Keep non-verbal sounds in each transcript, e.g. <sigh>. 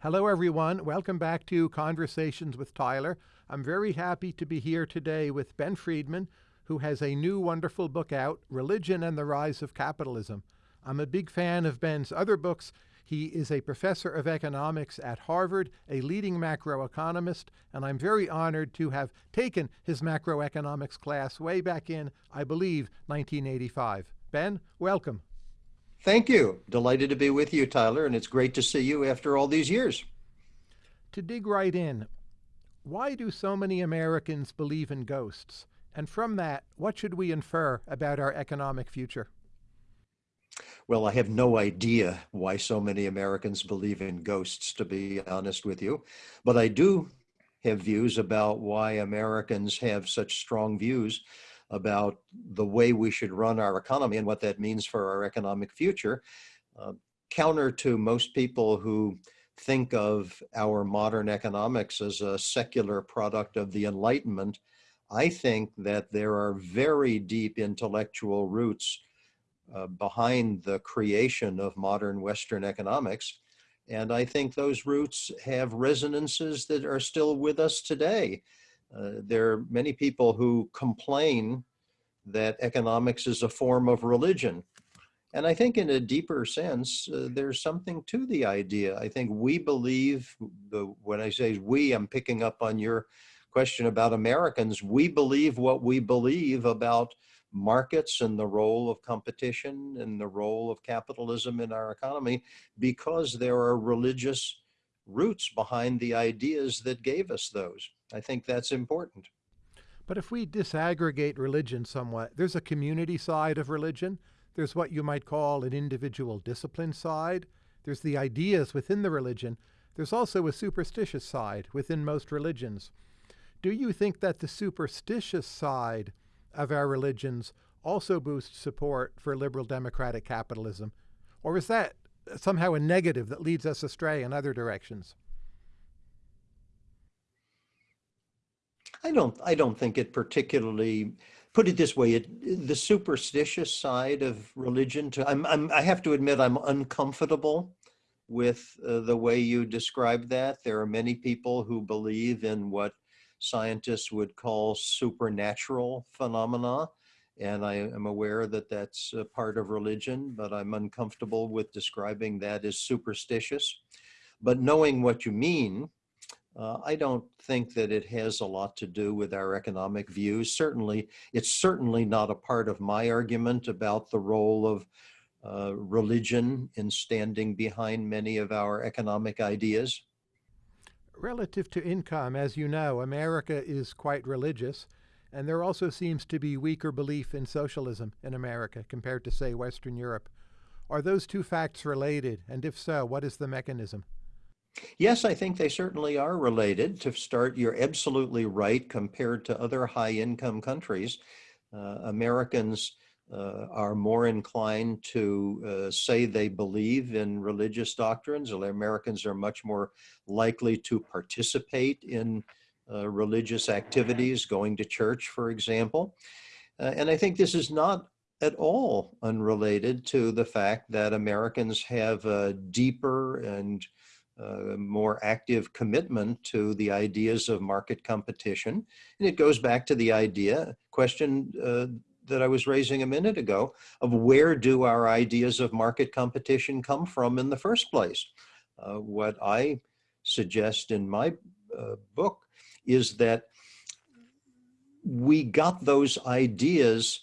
Hello, everyone. Welcome back to Conversations with Tyler. I'm very happy to be here today with Ben Friedman, who has a new wonderful book out, Religion and the Rise of Capitalism. I'm a big fan of Ben's other books. He is a professor of economics at Harvard, a leading macroeconomist, and I'm very honored to have taken his macroeconomics class way back in, I believe, 1985. Ben, welcome. Thank you. Delighted to be with you, Tyler, and it's great to see you after all these years. To dig right in, why do so many Americans believe in ghosts? And from that, what should we infer about our economic future? Well, I have no idea why so many Americans believe in ghosts, to be honest with you. But I do have views about why Americans have such strong views about the way we should run our economy and what that means for our economic future. Uh, counter to most people who think of our modern economics as a secular product of the Enlightenment, I think that there are very deep intellectual roots uh, behind the creation of modern Western economics. And I think those roots have resonances that are still with us today. Uh, there are many people who complain that economics is a form of religion. And I think in a deeper sense, uh, there's something to the idea. I think we believe, the, when I say we, I'm picking up on your question about Americans, we believe what we believe about markets and the role of competition and the role of capitalism in our economy because there are religious roots behind the ideas that gave us those. I think that's important. But if we disaggregate religion somewhat, there's a community side of religion. There's what you might call an individual discipline side. There's the ideas within the religion. There's also a superstitious side within most religions. Do you think that the superstitious side of our religions also boosts support for liberal democratic capitalism? Or is that somehow a negative that leads us astray in other directions? I don't, I don't think it particularly, put it this way, it, the superstitious side of religion, to, I'm, I'm, I have to admit I'm uncomfortable with uh, the way you describe that. There are many people who believe in what scientists would call supernatural phenomena. And I am aware that that's a part of religion, but I'm uncomfortable with describing that as superstitious. But knowing what you mean, uh, I don't think that it has a lot to do with our economic views. Certainly, it's certainly not a part of my argument about the role of uh, religion in standing behind many of our economic ideas. Relative to income, as you know, America is quite religious, and there also seems to be weaker belief in socialism in America compared to, say, Western Europe. Are those two facts related? And if so, what is the mechanism? Yes, I think they certainly are related. To start, you're absolutely right compared to other high income countries. Uh, Americans uh, are more inclined to uh, say they believe in religious doctrines. Americans are much more likely to participate in uh, religious activities, going to church, for example. Uh, and I think this is not at all unrelated to the fact that Americans have a deeper and uh, more active commitment to the ideas of market competition. And it goes back to the idea, question uh, that I was raising a minute ago, of where do our ideas of market competition come from in the first place? Uh, what I suggest in my uh, book is that we got those ideas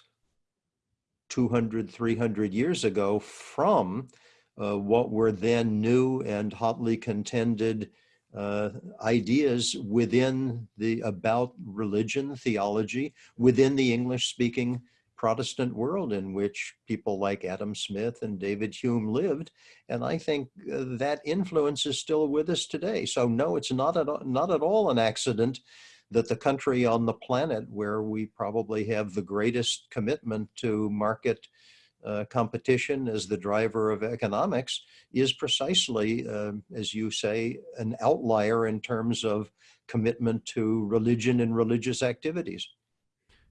200, 300 years ago from what were then new and hotly contended uh, ideas within the about religion, theology, within the English speaking Protestant world in which people like Adam Smith and David Hume lived. And I think uh, that influence is still with us today. So no, it's not at, not at all an accident that the country on the planet where we probably have the greatest commitment to market uh, competition as the driver of economics is precisely, uh, as you say, an outlier in terms of commitment to religion and religious activities.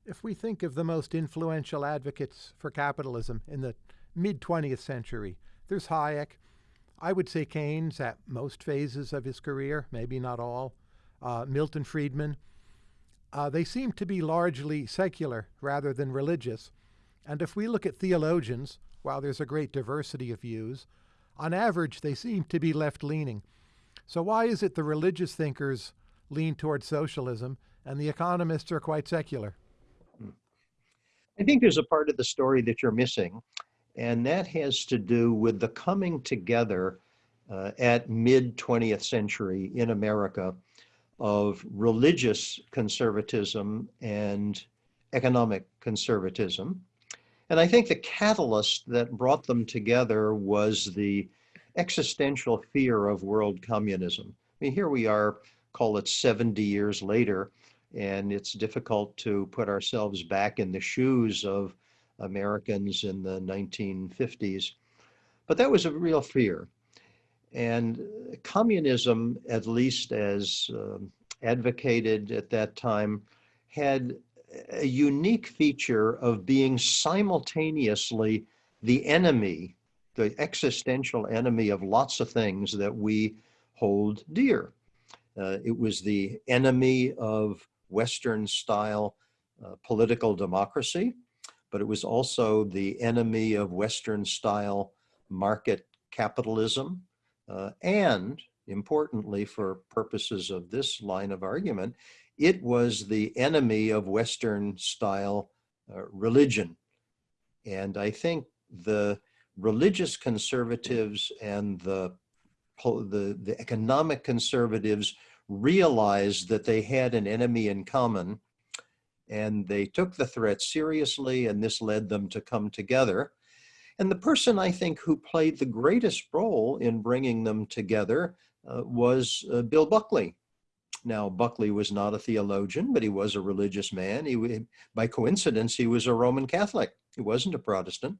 If we think of the most influential advocates for capitalism in the mid 20th century, there's Hayek. I would say Keynes at most phases of his career, maybe not all. Uh, Milton Friedman. Uh, they seem to be largely secular rather than religious. And if we look at theologians, while there's a great diversity of views, on average they seem to be left leaning. So, why is it the religious thinkers lean towards socialism and the economists are quite secular? I think there's a part of the story that you're missing, and that has to do with the coming together uh, at mid 20th century in America of religious conservatism and economic conservatism. And I think the catalyst that brought them together was the existential fear of world communism. I mean, here we are, call it 70 years later, and it's difficult to put ourselves back in the shoes of Americans in the 1950s. But that was a real fear. And communism, at least as um, advocated at that time, had a unique feature of being simultaneously the enemy, the existential enemy of lots of things that we hold dear. Uh, it was the enemy of Western style uh, political democracy, but it was also the enemy of Western style market capitalism. Uh, and importantly, for purposes of this line of argument, it was the enemy of Western style uh, religion. And I think the religious conservatives and the, the, the economic conservatives realized that they had an enemy in common and they took the threat seriously and this led them to come together. And the person I think who played the greatest role in bringing them together uh, was uh, Bill Buckley. Now, Buckley was not a theologian, but he was a religious man. He, by coincidence, he was a Roman Catholic. He wasn't a Protestant.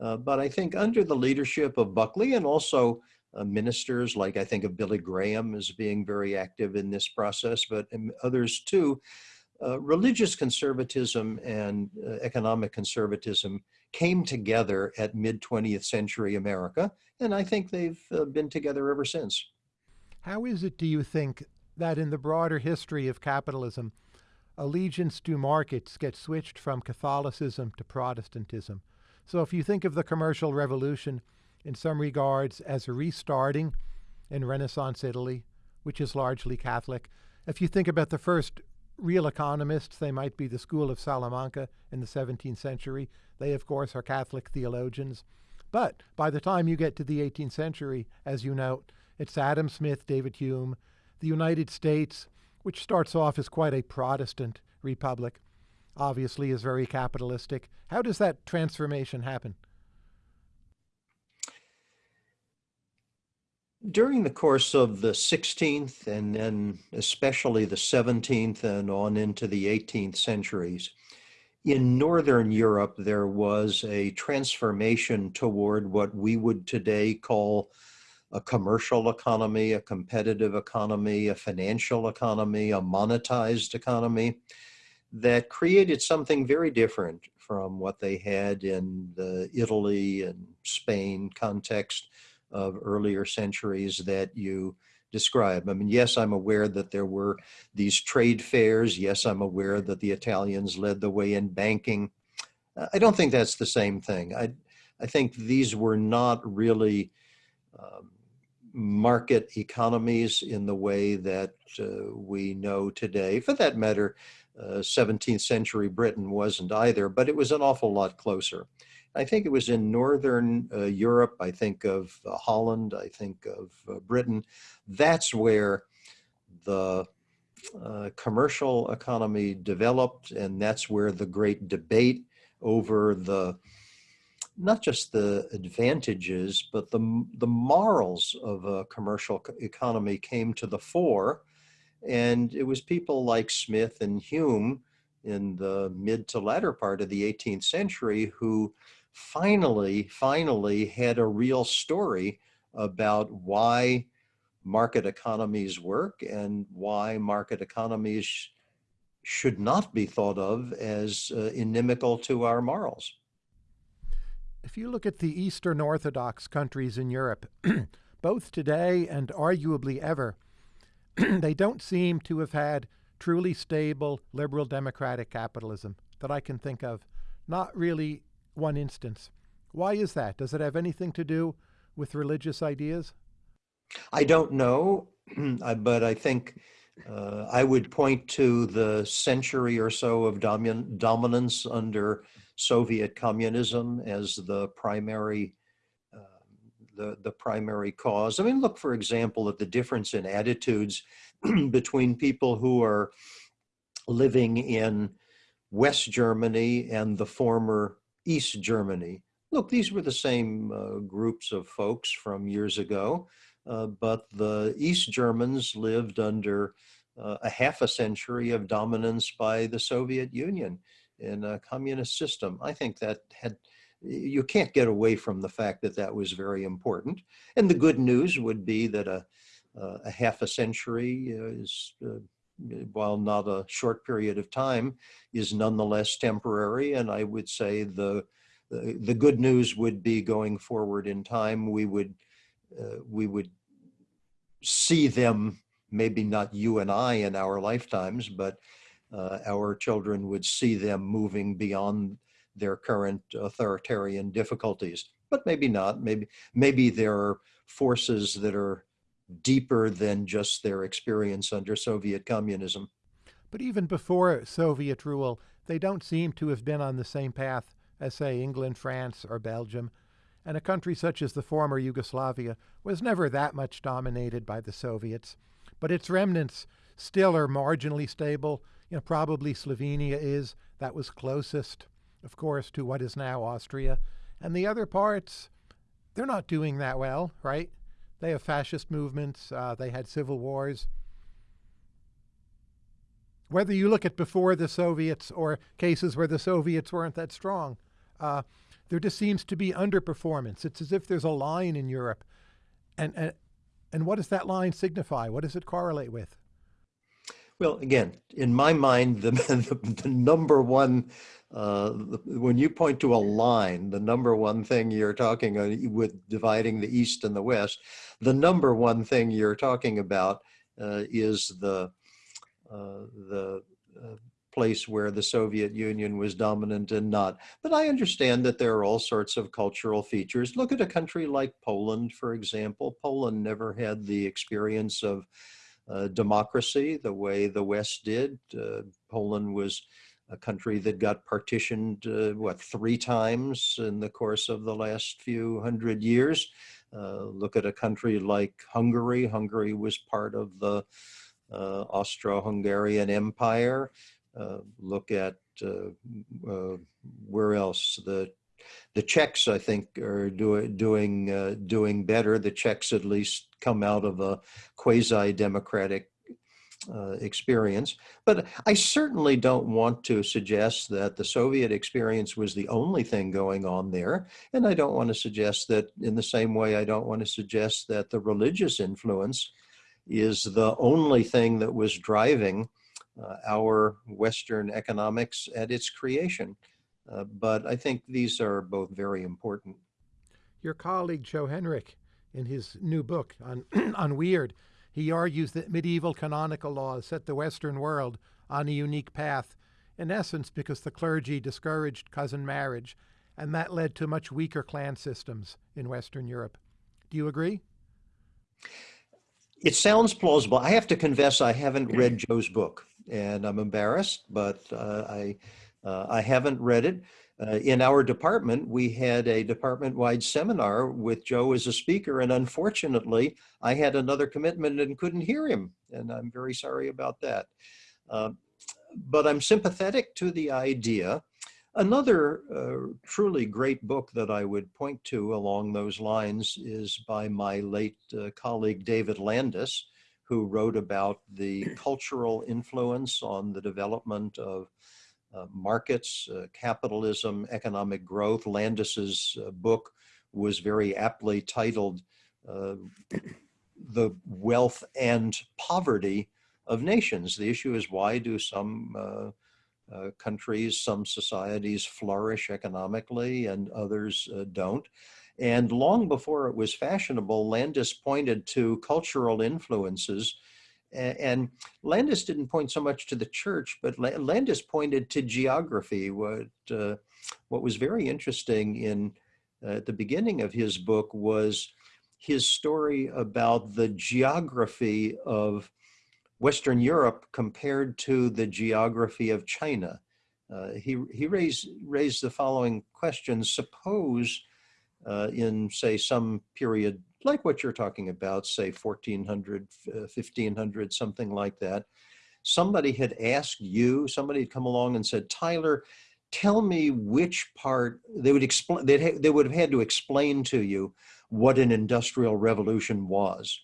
Uh, but I think under the leadership of Buckley and also uh, ministers, like I think of Billy Graham as being very active in this process, but others too, uh, religious conservatism and uh, economic conservatism came together at mid 20th century America, and I think they've uh, been together ever since. How is it, do you think, that in the broader history of capitalism, allegiance to markets gets switched from Catholicism to Protestantism? So if you think of the commercial revolution in some regards as a restarting in Renaissance Italy, which is largely Catholic, if you think about the first real economists, they might be the school of Salamanca in the 17th century. They, of course, are Catholic theologians. But by the time you get to the 18th century, as you note, it's Adam Smith, David Hume, the United States, which starts off as quite a Protestant republic, obviously is very capitalistic. How does that transformation happen? During the course of the 16th and then especially the 17th and on into the 18th centuries, in Northern Europe, there was a transformation toward what we would today call a commercial economy, a competitive economy, a financial economy, a monetized economy that created something very different from what they had in the Italy and Spain context of earlier centuries that you describe. I mean, yes, I'm aware that there were these trade fairs. Yes, I'm aware that the Italians led the way in banking. I don't think that's the same thing. I, I think these were not really um, market economies in the way that uh, we know today. For that matter, uh, 17th century Britain wasn't either, but it was an awful lot closer. I think it was in Northern uh, Europe, I think of uh, Holland, I think of uh, Britain. That's where the uh, commercial economy developed, and that's where the great debate over the not just the advantages, but the, the morals of a commercial economy came to the fore. And it was people like Smith and Hume in the mid to latter part of the 18th century who finally, finally had a real story about why market economies work and why market economies should not be thought of as uh, inimical to our morals. If you look at the Eastern Orthodox countries in Europe, <clears throat> both today and arguably ever, <clears throat> they don't seem to have had truly stable liberal democratic capitalism that I can think of. Not really one instance. Why is that? Does it have anything to do with religious ideas? I don't know, <clears throat> but I think uh, I would point to the century or so of domin dominance under Soviet communism as the primary uh, the, the primary cause. I mean, look, for example, at the difference in attitudes <clears throat> between people who are living in West Germany and the former East Germany. Look, these were the same uh, groups of folks from years ago, uh, but the East Germans lived under uh, a half a century of dominance by the Soviet Union in a communist system. I think that had you can't get away from the fact that that was very important. And the good news would be that a, a half a century is, uh, while not a short period of time, is nonetheless temporary. And I would say the, the, the good news would be going forward in time, we would, uh, we would see them, maybe not you and I in our lifetimes, but uh, Uh, our children would see them moving beyond their current authoritarian difficulties. But maybe not. Maybe maybe there are forces that are deeper than just their experience under Soviet communism. But even before Soviet rule, they don't seem to have been on the same path as, say, England, France, or Belgium. And a country such as the former Yugoslavia was never that much dominated by the Soviets. But its remnants still are marginally stable. You know, probably Slovenia is. That was closest, of course, to what is now Austria. And the other parts, they're not doing that well, right? They have fascist movements. Uh, they had civil wars. Whether you look at before the Soviets or cases where the Soviets weren't that strong, uh, there just seems to be underperformance. It's as if there's a line in Europe. And, and, and what does that line signify? What does it correlate with? Well, again, in my mind, the, <laughs> the, the number one, uh, when you point to a line, the number one thing you're talking with dividing the East and the West, the number one thing you're talking about uh, is the, uh, the uh, place where the Soviet Union was dominant and not. But I understand that there are all sorts of cultural features. Look at a country like Poland, for example. Poland never had the experience of uh, democracy the way the West did. Uh, Poland was a country that got partitioned, uh, what, three times in the course of the last few hundred years. Uh, look at a country like Hungary. Hungary was part of the uh, Austro-Hungarian Empire. Look at where else? The the Czechs, I think, are do, doing uh, doing better. The Czechs, at least, come out of a quasi-democratic uh, experience. But I certainly don't want to suggest that the Soviet experience was the only thing going on there. And I don't want to suggest that in the same way, I don't want to suggest that the religious influence is the only thing that was driving uh, our Western economics at its creation. Uh, but I think these are both very important. Your colleague Joe Henrich, in his new book on, <clears throat> on Weird, he argues that medieval canonical laws set the Western world on a unique path, in essence because the clergy discouraged cousin marriage, and that led to much weaker clan systems in Western Europe. Do you agree? It sounds plausible. I have to confess I haven't read <clears throat> Joe's book, and I'm embarrassed, but uh, I I haven't read it. Uh, in our department, we had a department-wide seminar with Joe as a speaker, and unfortunately, I had another commitment and couldn't hear him, and I'm very sorry about that. Uh, but I'm sympathetic to the idea. Another uh, truly great book that I would point to along those lines is by my late uh, colleague David Landes, who wrote about the cultural influence on the development of uh, markets, uh, capitalism, economic growth. Landes's uh, book was very aptly titled uh, The Wealth and Poverty of Nations. The issue is why do some uh, countries, some societies flourish economically and others don't? And long before it was fashionable, Landes pointed to cultural influences. And Landes didn't point so much to the church, but Landes pointed to geography. What, uh, what was very interesting in uh, at the beginning of his book was his story about the geography of Western Europe compared to the geography of China. Uh, he he raised, raised the following question. Suppose uh, in, say, some period like what you're talking about, say 1400, 1500, uh, something like that, somebody had asked you, somebody had come along and said, Tyler, tell me which part, they would explain, they would have had to explain to you what an industrial revolution was.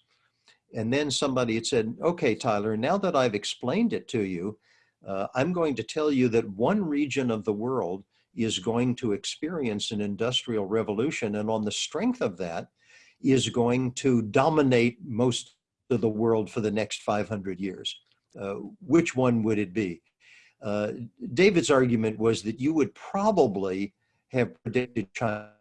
And then somebody had said, okay, Tyler, now that I've explained it to you, uh, I'm going to tell you that one region of the world is going to experience an industrial revolution. And on the strength of that, is going to dominate most of the world for the next 500 years. Uh, which one would it be? Uh, David's argument was that you would probably have predicted China.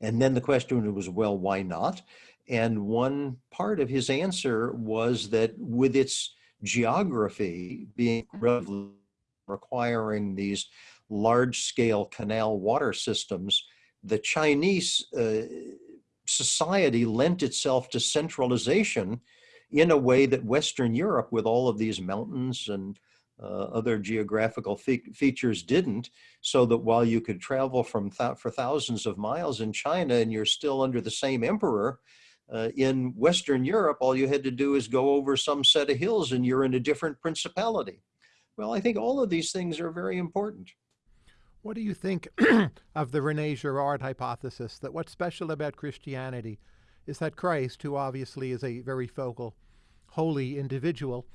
And then the question was, well, why not? And one part of his answer was that with its geography being requiring these large scale canal water systems, the Chinese uh, society lent itself to centralization in a way that Western Europe, with all of these mountains and uh, other geographical fe features didn't, so that while you could travel from th for thousands of miles in China and you're still under the same emperor, uh, in Western Europe, all you had to do is go over some set of hills and you're in a different principality. Well, I think all of these things are very important. What do you think <clears throat> of the Rene Girard hypothesis that what's special about Christianity is that Christ, who obviously is a very focal, holy individual,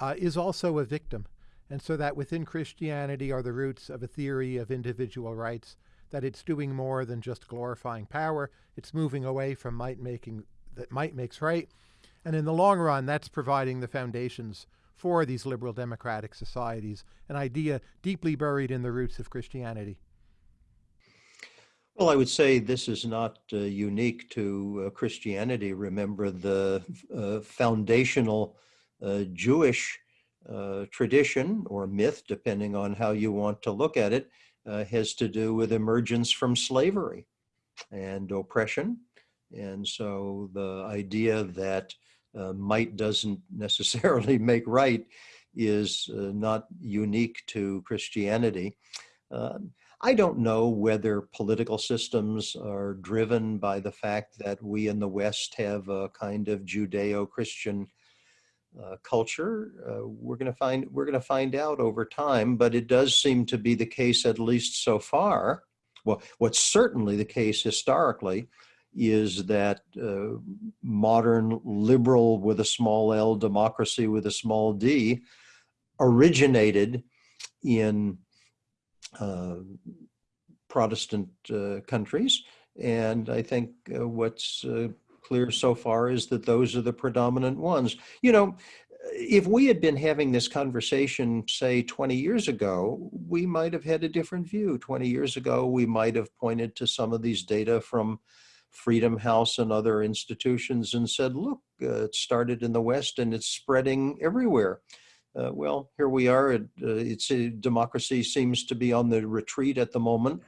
uh, is also a victim. And so that within Christianity are the roots of a theory of individual rights, that it's doing more than just glorifying power, it's moving away from might making that might makes right. And in the long run, that's providing the foundations for these liberal democratic societies, an idea deeply buried in the roots of Christianity. Well, I would say this is not uh, unique to uh, Christianity. Remember, the uh, foundational uh, Jewish uh, tradition or myth, depending on how you want to look at it, uh, has to do with emergence from slavery and oppression. And so the idea that uh, might doesn't <laughs> necessarily make right is uh, not unique to Christianity. Uh, I don't know whether political systems are driven by the fact that we in the West have a kind of Judeo-Christian uh, culture. Uh, we're going to find we're going to find out over time, but it does seem to be the case at least so far. Well, what's certainly the case historically is that uh, modern liberal with a small l democracy with a small d originated in uh, Protestant uh, countries. And I think uh, what's uh, clear so far is that those are the predominant ones. You know, if we had been having this conversation, say 20 years ago, we might have had a different view. 20 years ago, we might have pointed to some of these data from Freedom House and other institutions and said, look, uh, it started in the West and it's spreading everywhere. Uh, well, here we are. It, uh, it's a, democracy seems to be on the retreat at the moment,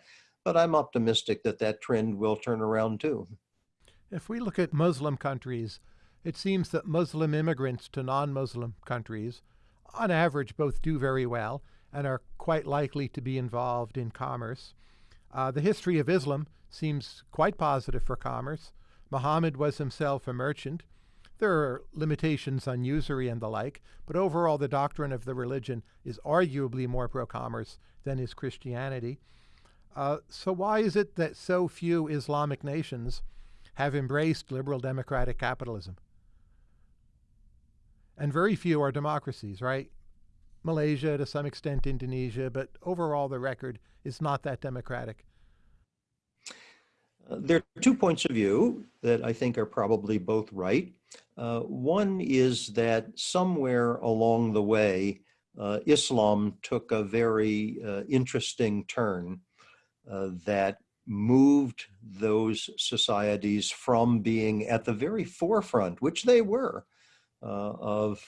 but I'm optimistic that that trend will turn around too. If we look at Muslim countries, it seems that Muslim immigrants to non-Muslim countries, on average, both do very well and are quite likely to be involved in commerce. Uh, the history of Islam seems quite positive for commerce. Muhammad was himself a merchant. There are limitations on usury and the like, but overall the doctrine of the religion is arguably more pro-commerce than is Christianity. Uh, so why is it that so few Islamic nations have embraced liberal democratic capitalism? And very few are democracies, right? Malaysia, to some extent Indonesia, but overall the record is not that democratic. Uh, there are two points of view that I think are probably both right. Uh, one is that somewhere along the way, uh, Islam took a very uh, interesting turn uh, that moved those societies from being at the very forefront, which they were, of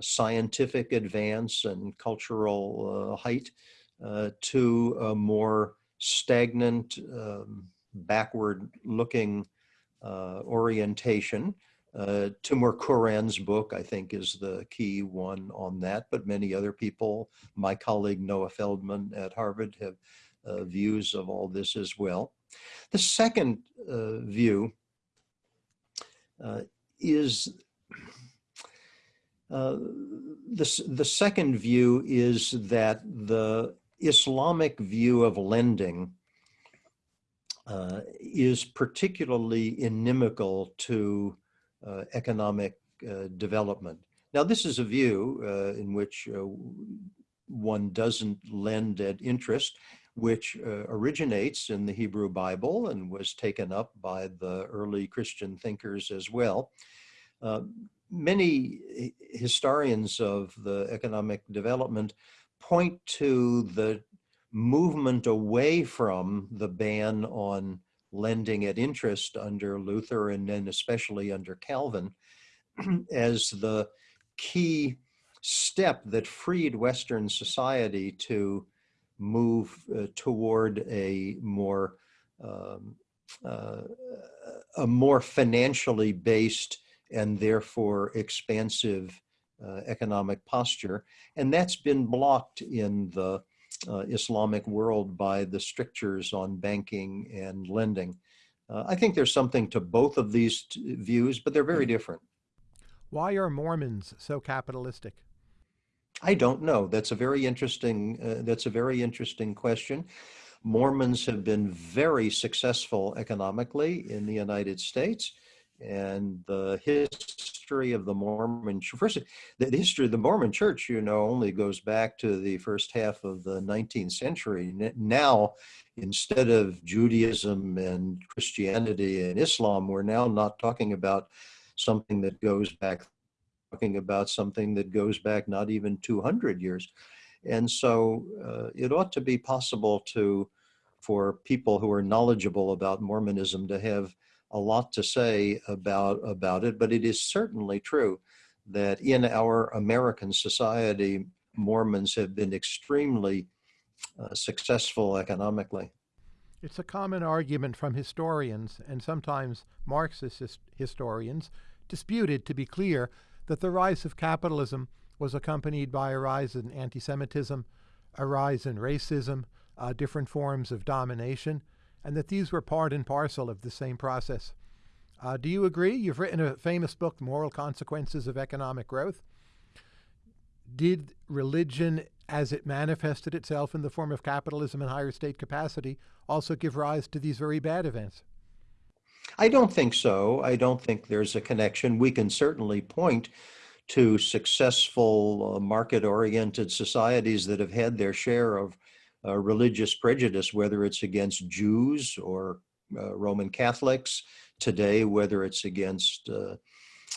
scientific advance and cultural uh, height uh, to a more stagnant, um, backward looking uh, orientation. Uh, Timur Kuran's book, I think, is the key one on that, but many other people, my colleague Noah Feldman at Harvard, have uh, views of all this as well. The second uh, view uh, is uh, the, the second view is that the Islamic view of lending uh, is particularly inimical to uh, economic uh, development. Now, this is a view uh, in which uh, one doesn't lend at interest, which uh, originates in the Hebrew Bible and was taken up by the early Christian thinkers as well. Many historians of the economic development point to the movement away from the ban on lending at interest under Luther and then especially under Calvin <clears throat> as the key step that freed Western society to move uh, toward a more um, uh, a more financially based and therefore expansive uh, economic posture. And that's been blocked in the uh, Islamic world by the strictures on banking and lending. Uh, I think there's something to both of these views, but they're very hmm. different. Why are Mormons so capitalistic? I don't know. That's a very interesting. Uh, that's a very interesting question. Mormons have been very successful economically in the United States and the history of the Mormon first the, history of the Mormon Church, you know, only goes back to the first half of the 19th century. Now, instead of Judaism and Christianity and Islam, we're now not talking about something that goes back, talking about something that goes back not even 200 years. And so uh, it ought to be possible to, for people who are knowledgeable about Mormonism to have a lot to say about, about it, but it is certainly true that in our American society, Mormons have been extremely uh, successful economically. It's a common argument from historians and sometimes Marxist historians, disputed to be clear, that the rise of capitalism was accompanied by a rise in anti Semitism, a rise in racism, uh, different forms of domination, and that these were part and parcel of the same process. Uh, do you agree? You've written a famous book, Moral Consequences of Economic Growth. Did religion, as it manifested itself in the form of capitalism and higher state capacity, also give rise to these very bad events? I don't think so. I don't think there's a connection. We can certainly point to successful uh, market oriented societies that have had their share of religious prejudice, whether it's against Jews or uh, Roman Catholics today, whether it's against uh,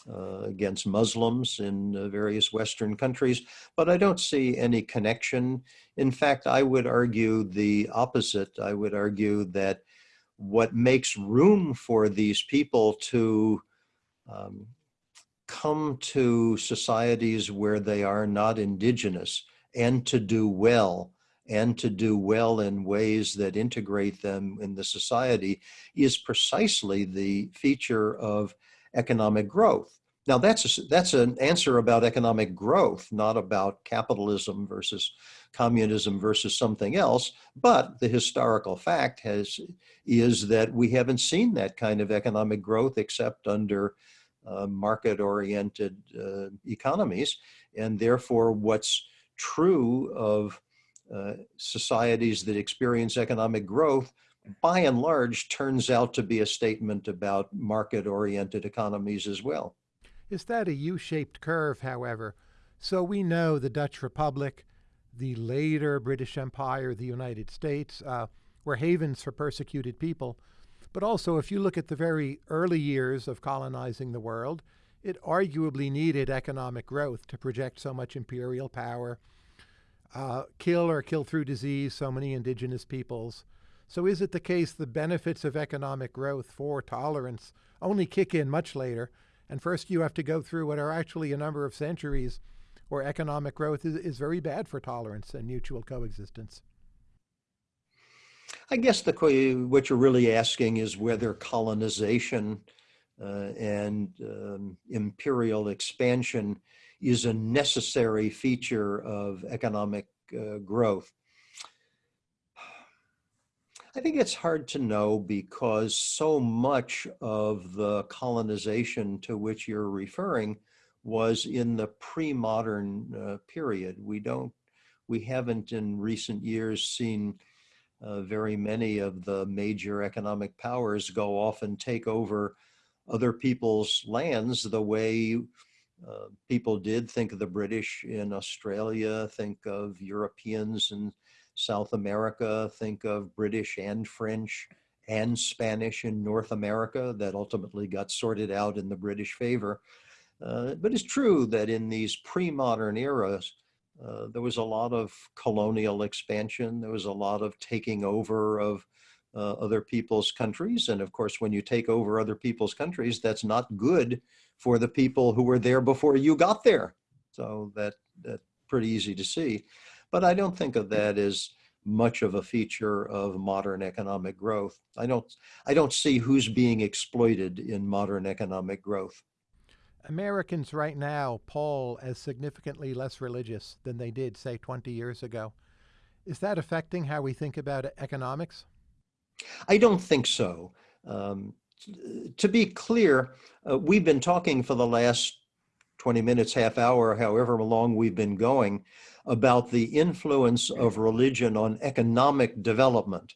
uh, against Muslims in uh, various Western countries, but I don't see any connection. In fact, I would argue the opposite. I would argue that what makes room for these people to um, come to societies where they are not indigenous and to do well and to do well in ways that integrate them in the society is precisely the feature of economic growth. Now that's a, that's an answer about economic growth, not about capitalism versus communism versus something else. But the historical fact has is that we haven't seen that kind of economic growth except under uh, market-oriented uh, economies, and therefore, what's true of uh, societies that experience economic growth, by and large, turns out to be a statement about market-oriented economies as well. Is that a U-shaped curve, however? So we know the Dutch Republic, the later British Empire, the United States, uh, were havens for persecuted people. But also, if you look at the very early years of colonizing the world, it arguably needed economic growth to project so much imperial power uh, kill or kill through disease so many indigenous peoples. So is it the case the benefits of economic growth for tolerance only kick in much later, and first you have to go through what are actually a number of centuries where economic growth is, is very bad for tolerance and mutual coexistence? I guess the what you're really asking is whether colonization uh, and um, imperial expansion is a necessary feature of economic uh, growth. I think it's hard to know because so much of the colonization to which you're referring was in the pre-modern uh, period. We don't, we haven't in recent years seen uh, very many of the major economic powers go off and take over other people's lands the way uh, people did. Think of the British in Australia, think of Europeans in South America, think of British and French and Spanish in North America that ultimately got sorted out in the British favor. Uh, but it's true that in these pre-modern eras, uh, there was a lot of colonial expansion. There was a lot of taking over of uh, other people's countries. And of course, when you take over other people's countries, that's not good for the people who were there before you got there. So that that's pretty easy to see. But I don't think of that as much of a feature of modern economic growth. I don't, I don't see who's being exploited in modern economic growth. Americans right now poll as significantly less religious than they did, say, 20 years ago. Is that affecting how we think about economics? I don't think so. Um, to be clear, uh, we've been talking for the last 20 minutes, half hour, however long we've been going, about the influence of religion on economic development.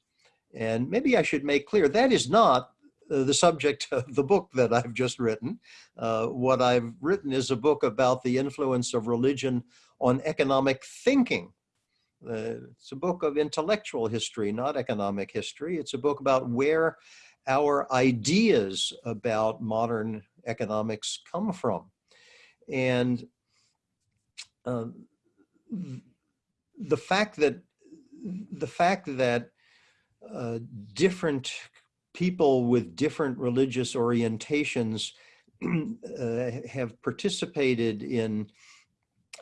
And maybe I should make clear that is not uh, the subject <laughs> of the book that I've just written. Uh, what I've written is a book about the influence of religion on economic thinking. Uh, it's a book of intellectual history, not economic history. It's a book about where our ideas about modern economics come from. And uh, the fact that the fact that uh, different people with different religious orientations uh, have participated in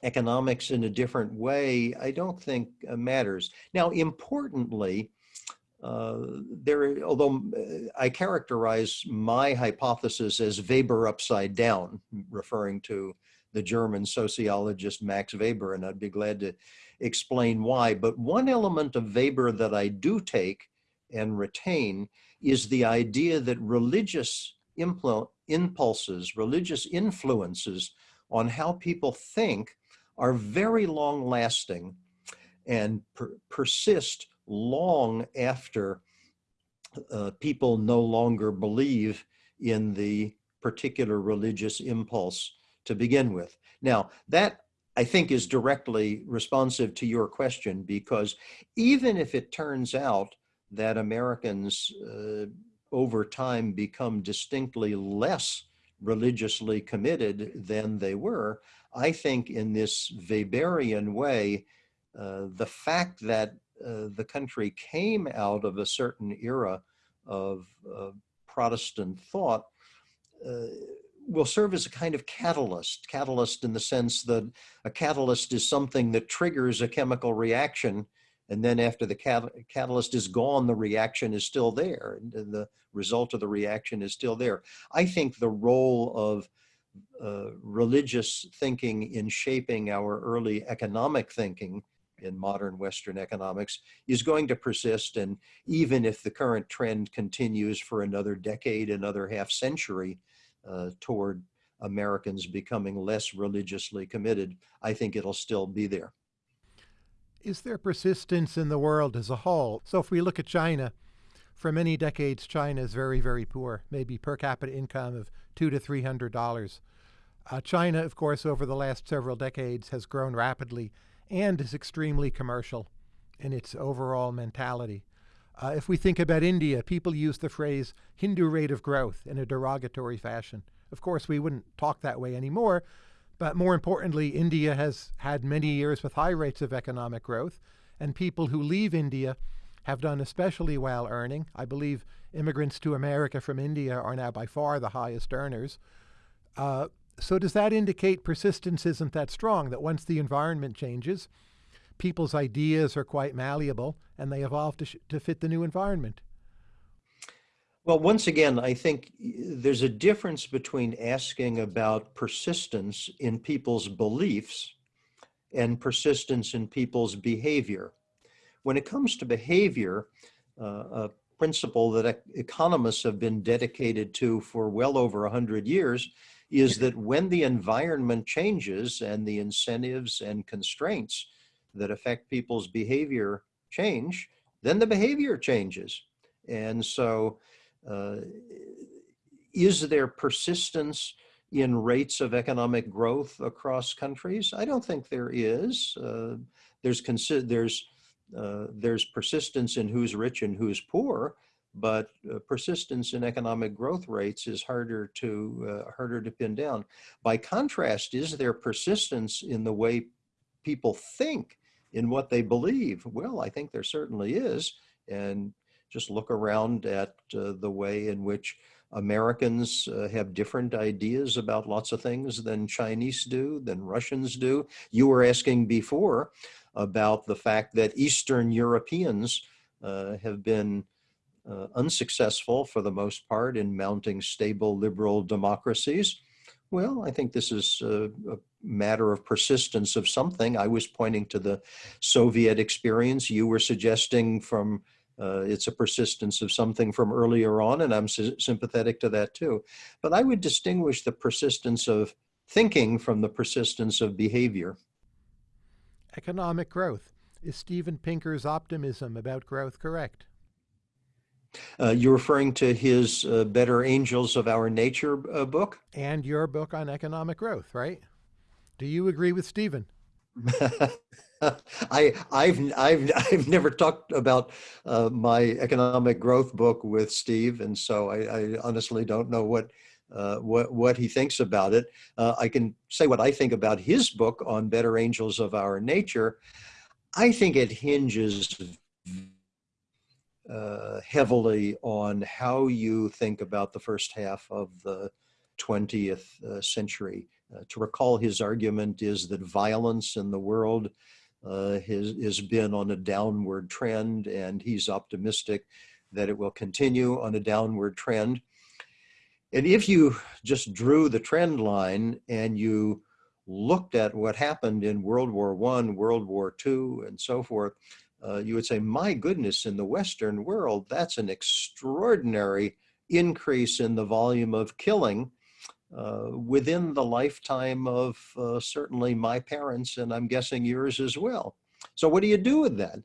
economics in a different way, I don't think uh, matters. Now, importantly, uh, there, although uh, I characterize my hypothesis as Weber upside down, referring to the German sociologist Max Weber, and I'd be glad to explain why. But one element of Weber that I do take and retain is the idea that religious impulses, religious influences on how people think are very long lasting and per persist long after uh, people no longer believe in the particular religious impulse to begin with. Now, that I think is directly responsive to your question because even if it turns out that Americans uh, over time become distinctly less religiously committed than they were, I think in this Weberian way, uh, the fact that uh, the country came out of a certain era of Protestant thought uh, will serve as a kind of catalyst, catalyst in the sense that a catalyst is something that triggers a chemical reaction and then after the cat catalyst is gone, the reaction is still there. And the result of the reaction is still there. I think the role of uh, religious thinking in shaping our early economic thinking in modern Western economics is going to persist. And even if the current trend continues for another decade, another half century uh, toward Americans becoming less religiously committed, I think it'll still be there. Is there persistence in the world as a whole? So if we look at China, for many decades, China is very, very poor, maybe per capita income of two to three hundred dollars. Uh, China, of course, over the last several decades has grown rapidly and is extremely commercial in its overall mentality. Uh, if we think about India, people use the phrase Hindu rate of growth in a derogatory fashion. Of course, we wouldn't talk that way anymore, but more importantly, India has had many years with high rates of economic growth, and people who leave India have done especially well earning. I believe immigrants to America from India are now by far the highest earners. Uh, so does that indicate persistence isn't that strong, that once the environment changes, people's ideas are quite malleable and they evolve to, to fit the new environment? Well, once again, I think there's a difference between asking about persistence in people's beliefs and persistence in people's behavior. When it comes to behavior, uh, a principle that economists have been dedicated to for well over 100 years is that when the environment changes and the incentives and constraints that affect people's behavior change, then the behavior changes. And so uh, is there persistence in rates of economic growth across countries? I don't think there is. Uh, there's there's uh, there's persistence in who's rich and who's poor, but uh, persistence in economic growth rates is harder to uh, harder to pin down. By contrast, is there persistence in the way people think, in what they believe? Well, I think there certainly is, and just look around at uh, the way in which Americans uh, have different ideas about lots of things than Chinese do, than Russians do. You were asking before about the fact that Eastern Europeans uh, have been uh, unsuccessful for the most part in mounting stable liberal democracies. Well, I think this is a, a, matter of persistence of something. I was pointing to the Soviet experience. You were suggesting from uh, it's a persistence of something from earlier on, and I'm sympathetic to that too. But I would distinguish the persistence of thinking from the persistence of behavior. Economic growth. Is Steven Pinker's optimism about growth correct? Uh, you're referring to his uh, Better Angels of Our Nature uh, book? And your book on economic growth, right? Do you agree with Steven? <laughs> <laughs> I, I've, I've, I've never talked about uh, my economic growth book with Steve, and so I, I honestly don't know what, uh, what, what he thinks about it. Uh, I can say what I think about his book on Better Angels of Our Nature. I think it hinges uh, heavily on how you think about the first half of the 20th uh, century. Uh, to recall his argument is that violence in the world uh, has, has been on a downward trend and he's optimistic that it will continue on a downward trend. And if you just drew the trend line and you looked at what happened in World War One, World War II, and so forth, uh, you would say, my goodness, in the Western world, that's an extraordinary increase in the volume of killing uh, within the lifetime of uh, certainly my parents, and I'm guessing yours as well. So what do you do with that?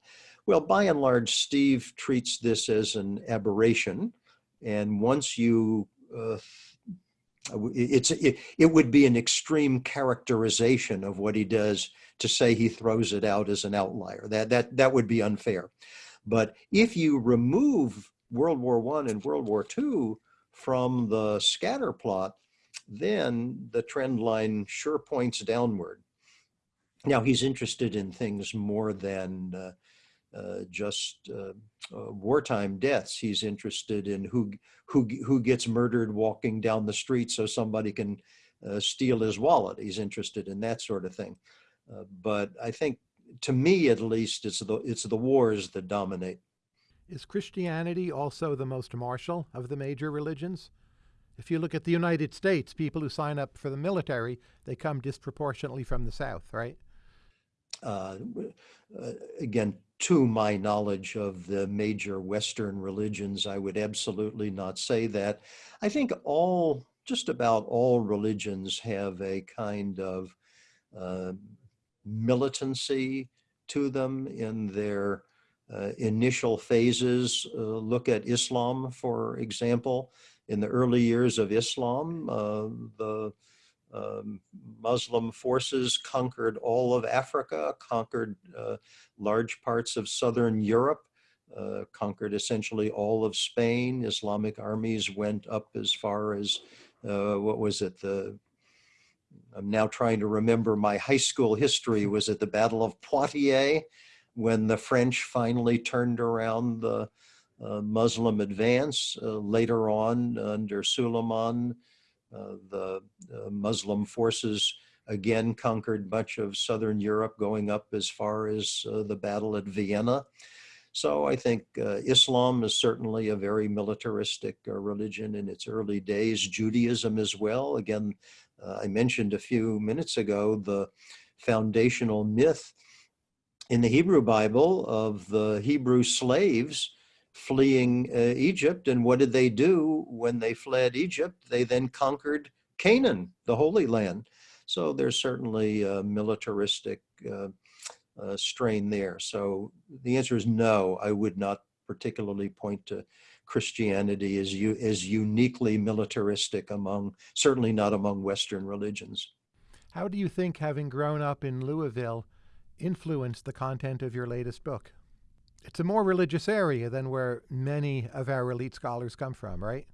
Well, by and large, Steve treats this as an aberration. And once you, uh, it's, it, it would be an extreme characterization of what he does to say he throws it out as an outlier. That, that, that would be unfair. But if you remove World War One and World War II from the scatter plot, then the trend line sure points downward. Now he's interested in things more than uh, uh, just uh, uh wartime deaths. He's interested in who who who gets murdered walking down the street so somebody can uh, steal his wallet. He's interested in that sort of thing. Uh, but I think, to me at least, it's the it's the wars that dominate. Is Christianity also the most martial of the major religions? If you look at the United States, people who sign up for the military, they come disproportionately from the South, right? Uh, uh, again, to my knowledge of the major Western religions, I would absolutely not say that. I think all, just about all religions have a kind of uh, militancy to them in their uh, initial phases. Uh, look at Islam, for example in the early years of Islam, uh, the um, Muslim forces conquered all of Africa, conquered uh, large parts of Southern Europe, uh, conquered essentially all of Spain. Islamic armies went up as far as, uh, what was it, the, I'm now trying to remember my high school history. Was it the Battle of Poitiers? when the French finally turned around the Muslim advance. Uh, later on, under Suleiman, uh, the Muslim forces again conquered much of Southern Europe, going up as far as uh, the battle at Vienna. So I think uh, Islam is certainly a very militaristic uh, religion in its early days, Judaism as well. Again, I mentioned a few minutes ago the foundational myth in the Hebrew Bible of the Hebrew slaves fleeing uh, Egypt. And what did they do when they fled Egypt? They then conquered Canaan, the Holy Land. So there's certainly a militaristic uh, uh, strain there. So the answer is no, I would not particularly point to Christianity as, you, as uniquely militaristic among, certainly not among Western religions. How do you think having grown up in Louisville influenced the content of your latest book? It's a more religious area than where many of our elite scholars come from, right?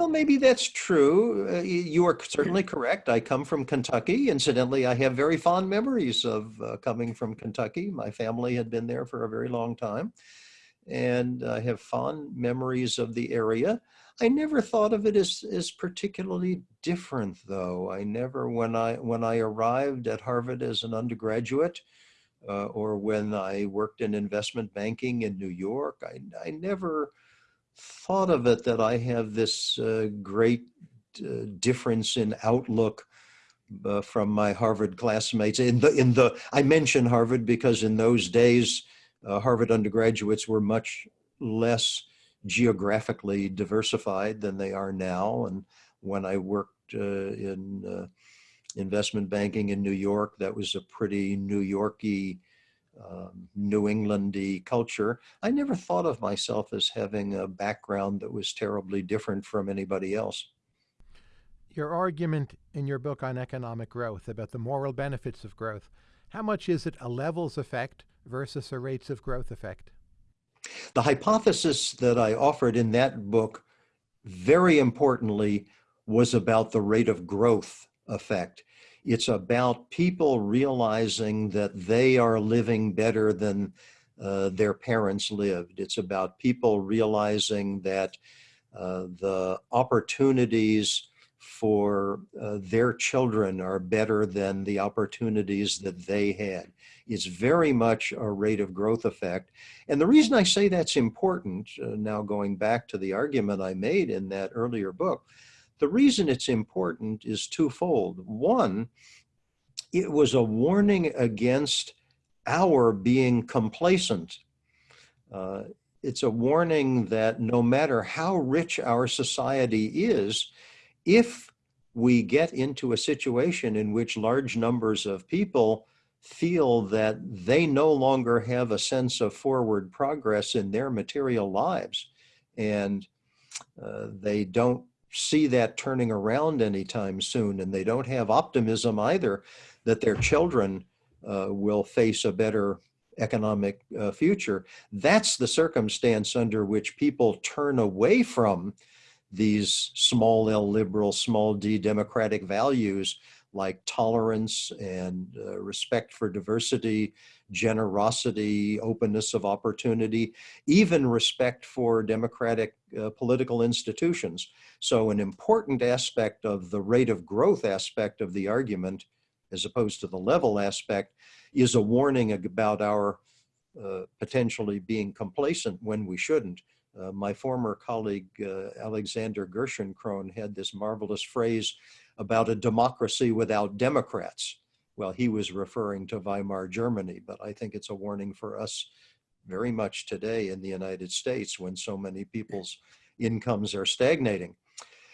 Well, maybe that's true. Uh, you are certainly correct. I come from Kentucky. Incidentally, I have very fond memories of uh, coming from Kentucky. My family had been there for a very long time. And I have fond memories of the area. I never thought of it as, as particularly different, though. I never, when I, when I arrived at Harvard as an undergraduate, uh, or when I worked in investment banking in New York, I, I never thought of it that I have this uh, great uh, difference in outlook uh, from my Harvard classmates. In the in the I mention Harvard because in those days, uh, Harvard undergraduates were much less geographically diversified than they are now. And when I worked uh, in investment banking in New York, that was a pretty New Yorky um, New Englandy culture, I never thought of myself as having a background that was terribly different from anybody else. Your argument in your book on economic growth about the moral benefits of growth, how much is it a levels effect versus a rates of growth effect? The hypothesis that I offered in that book, very importantly, was about the rate of growth effect. It's about people realizing that they are living better than uh, their parents lived. It's about people realizing that uh, the opportunities for uh, their children are better than the opportunities that they had. It's very much a rate of growth effect. And the reason I say that's important, uh, now going back to the argument I made in that earlier book, the reason it's important is twofold. One, it was a warning against our being complacent. Uh, it's a warning that no matter how rich our society is, if we get into a situation in which large numbers of people feel that they no longer have a sense of forward progress in their material lives and uh, they don't see that turning around anytime soon. And they don't have optimism either that their children uh, will face a better economic uh, future. That's the circumstance under which people turn away from these small L liberal, small d democratic values like tolerance and uh, respect for diversity, generosity, openness of opportunity, even respect for democratic uh, political institutions. So an important aspect of the rate of growth aspect of the argument, as opposed to the level aspect, is a warning about our uh, potentially being complacent when we shouldn't. Uh, my former colleague, uh, Alexander Gerschenkron, had this marvelous phrase about a democracy without Democrats. Well, he was referring to Weimar Germany, but I think it's a warning for us very much today in the United States when so many people's incomes are stagnating.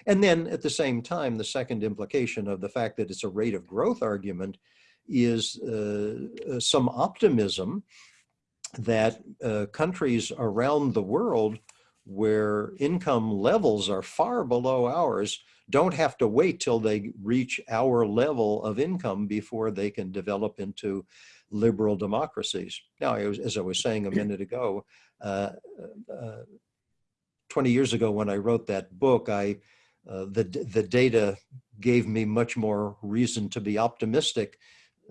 And then at the same time, the second implication of the fact that it's a rate of growth argument is uh, uh, some optimism that uh, countries around the world where income levels are far below ours don't have to wait till they reach our level of income before they can develop into liberal democracies. Now, as I was saying a minute ago, uh, uh, 20 years ago when I wrote that book, I uh, the, the data gave me much more reason to be optimistic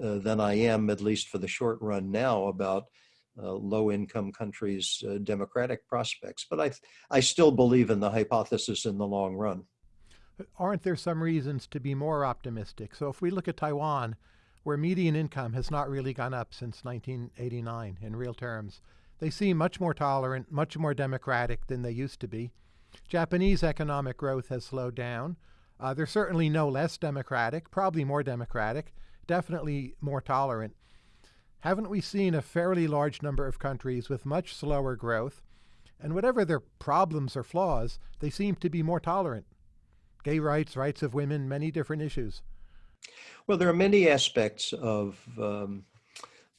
uh, than I am, at least for the short run now, about uh, low income countries' uh, democratic prospects. But I, I still believe in the hypothesis in the long run. Aren't there some reasons to be more optimistic? So if we look at Taiwan, where median income has not really gone up since 1989 in real terms, they seem much more tolerant, much more democratic than they used to be. Japanese economic growth has slowed down. Uh, they're certainly no less democratic, probably more democratic, definitely more tolerant. Haven't we seen a fairly large number of countries with much slower growth? And whatever their problems or flaws, they seem to be more tolerant. Gay rights, rights of women, many different issues. Well, there are many aspects of um,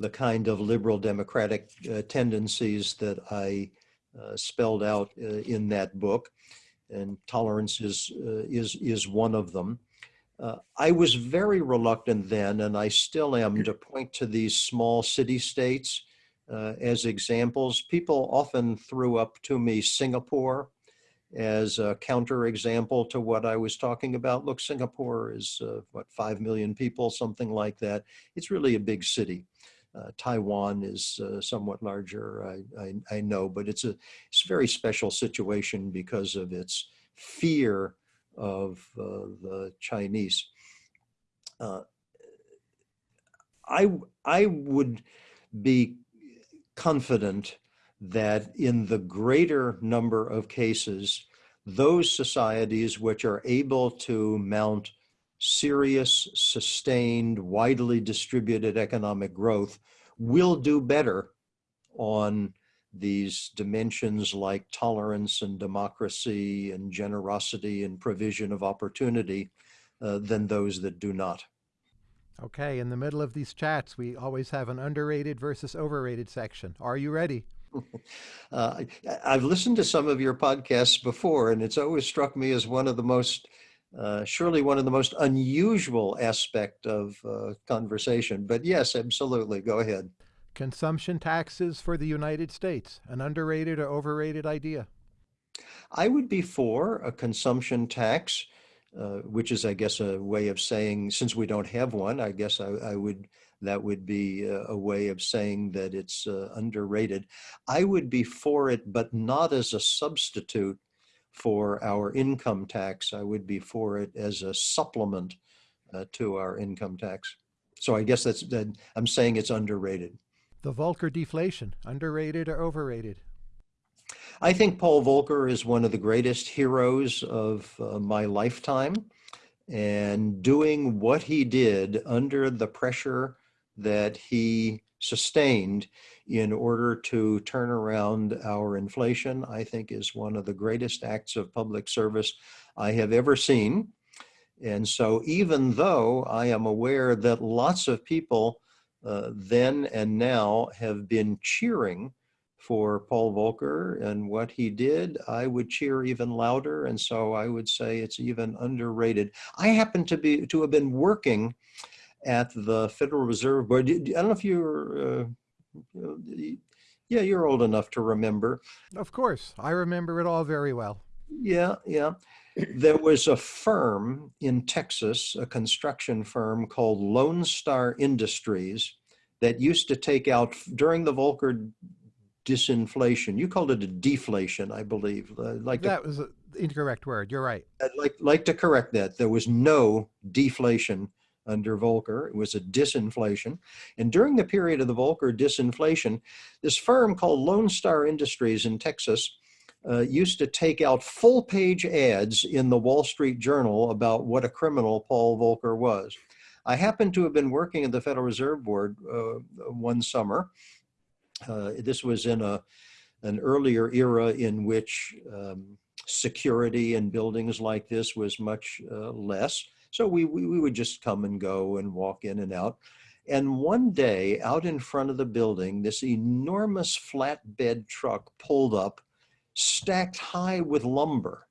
the kind of liberal democratic uh, tendencies that I uh, spelled out uh, in that book, and tolerance is uh, is is one of them. Uh, I was very reluctant then, and I still am, to point to these small city states uh, as examples. People often threw up to me Singapore as a counterexample to what I was talking about. Look, Singapore is uh, what five million people, something like that. It's really a big city. Uh, Taiwan is uh, somewhat larger, I, I, I, know, but it's a, it's a very special situation because of its fear of uh, the Chinese. Uh, I, I would be confident that in the greater number of cases, those societies which are able to mount serious, sustained, widely distributed economic growth will do better on these dimensions like tolerance and democracy and generosity and provision of opportunity uh, than those that do not. Okay, in the middle of these chats, we always have an underrated versus overrated section. Are you ready? <laughs> uh, I've listened to some of your podcasts before, and it's always struck me as one of the most uh, surely one of the most unusual aspect of uh, conversation. But yes, absolutely. Go ahead. Consumption taxes for the United States, an underrated or overrated idea? I would be for a consumption tax, uh, which is, I guess, a way of saying, since we don't have one, I guess I, I would, that would be a, a, way of saying that it's uh, underrated. I would be for it, but not as a substitute for our income tax. I would be for it as a supplement uh, to our income tax. So I guess that's that I'm saying it's underrated. The Volcker deflation, underrated or overrated? I think Paul Volcker is one of the greatest heroes of uh, my lifetime. And doing what he did under the pressure that he sustained in order to turn around our inflation, I think is one of the greatest acts of public service I have ever seen. And so even though I am aware that lots of people uh, then and now have been cheering for Paul Volcker and what he did, I would cheer even louder. And so I would say it's even underrated. I happen to be to have been working at the Federal Reserve Board. I don't know if you're, uh, yeah, you're old enough to remember. Of course, I remember it all very well. Yeah, yeah. There was a firm in Texas, a construction firm called Lone Star Industries that used to take out during the Volcker disinflation. You called it a deflation, I believe. Uh, like that to, was an incorrect word. You're right. I'd like like to correct that. There was no deflation under Volcker. It was a disinflation. And during the period of the Volcker disinflation, this firm called Lone Star Industries in Texas uh, used to take out full page ads in the Wall Street Journal about what a criminal Paul Volcker was. I happened to have been working at the Federal Reserve Board uh, one summer. Uh, this was in a, an earlier era in which um, security in buildings like this was much uh, less. So we, we, we would just come and go and walk in and out. And one day out in front of the building, this enormous flatbed truck pulled up, stacked high with lumber.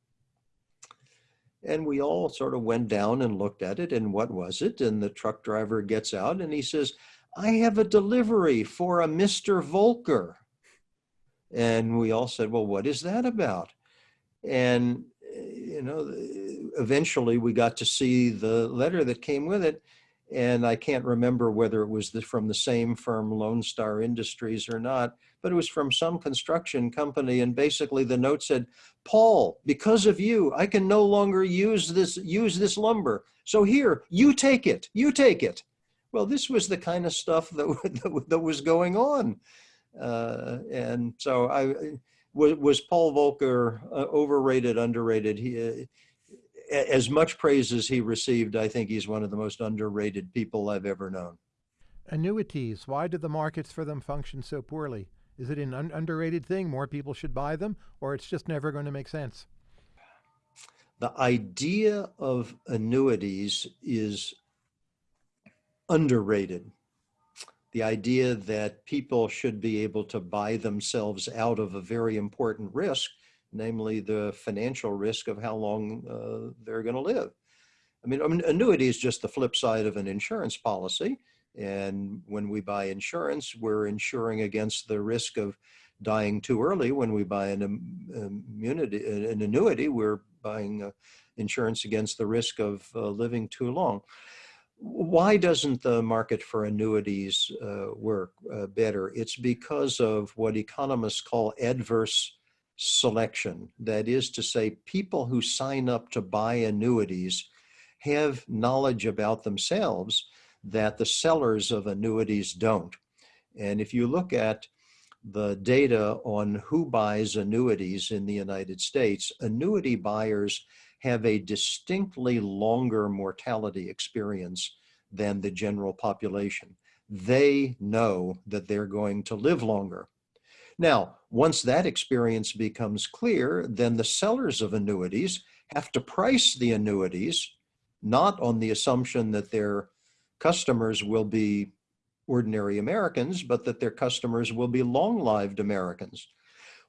And we all sort of went down and looked at it and what was it? And the truck driver gets out and he says, I have a delivery for a Mr. Volcker. And we all said, well, what is that about? And, eh, you know, eventually we got to see the letter that came with it. And I can't remember whether it was the, from the same firm, Lone Star Industries or not, but it was from some construction company. And basically the note said, Paul, because of you, I can no longer use this, use this lumber. So here, you take it, you take it. Well, this was the kind of stuff that, <laughs> that, was going on. Uh, and so I, was, was Paul Volcker uh, overrated, underrated? He, uh, as much praise as he received, I think he's one of the most underrated people I've ever known. Annuities, why do the markets for them function so poorly? Is it an un underrated thing? More people should buy them, or it's just never going to make sense? The idea of annuities is underrated. The idea that people should be able to buy themselves out of a very important risk namely the financial risk of how long uh, they're going to live. I mean, I mean, annuity is just the flip side of an insurance policy. And when we buy insurance, we're insuring against the risk of dying too early. When we buy an, immunity, an annuity, we're buying uh, insurance against the risk of uh, living too long. Why doesn't the market for annuities uh, work better? It's because of what economists call adverse selection. That is to say, people who sign up to buy annuities have knowledge about themselves that the sellers of annuities don't. And if you look at the data on who buys annuities in the United States, annuity buyers have a distinctly longer mortality experience than the general population. They know that they're going to live longer. Now, once that experience becomes clear, then the sellers of annuities have to price the annuities, not on the assumption that their customers will be ordinary Americans, but that their customers will be long-lived Americans.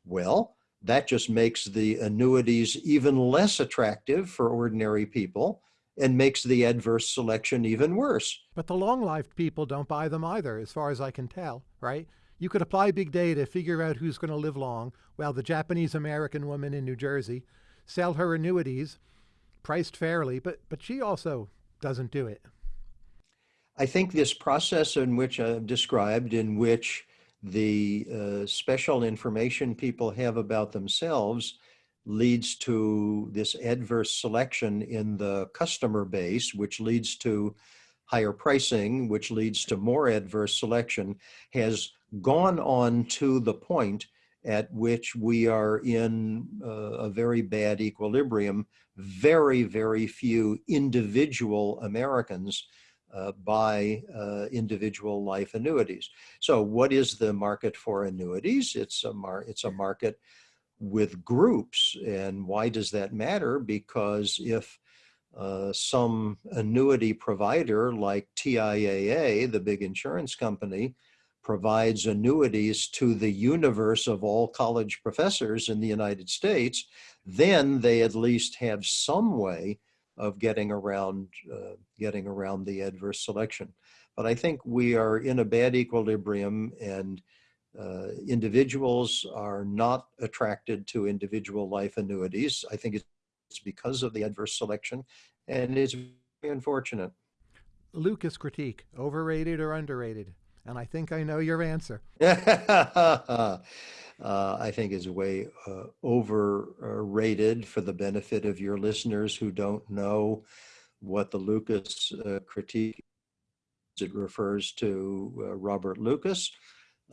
Well, that just makes the annuities even less attractive for ordinary people and makes the adverse selection even worse. But the long-lived people don't buy them either, as far as I can tell, right? You could apply big data to figure out who's going to live long, while the Japanese American woman in New Jersey sell her annuities priced fairly, but, but she also doesn't do it. I think this process in which I've described, in which the uh, special information people have about themselves leads to this adverse selection in the customer base, which leads to higher pricing, which leads to more adverse selection, has gone on to the point at which we are in uh, a very bad equilibrium. Very, very few individual Americans uh, buy uh, individual life annuities. So what is the market for annuities? It's a, mar it's a market with groups. And why does that matter? Because if uh, some annuity provider like TIAA, the big insurance company, provides annuities to the universe of all college professors in the United States, then they at least have some way of getting around uh, getting around the adverse selection. But I think we are in a bad equilibrium and uh, individuals are not attracted to individual life annuities. I think it's because of the adverse selection and it's unfortunate. Lucas critique, overrated or underrated? And I think I know your answer. <laughs> uh, I think is way uh, overrated for the benefit of your listeners who don't know what the Lucas uh, critique. It refers to uh, Robert Lucas,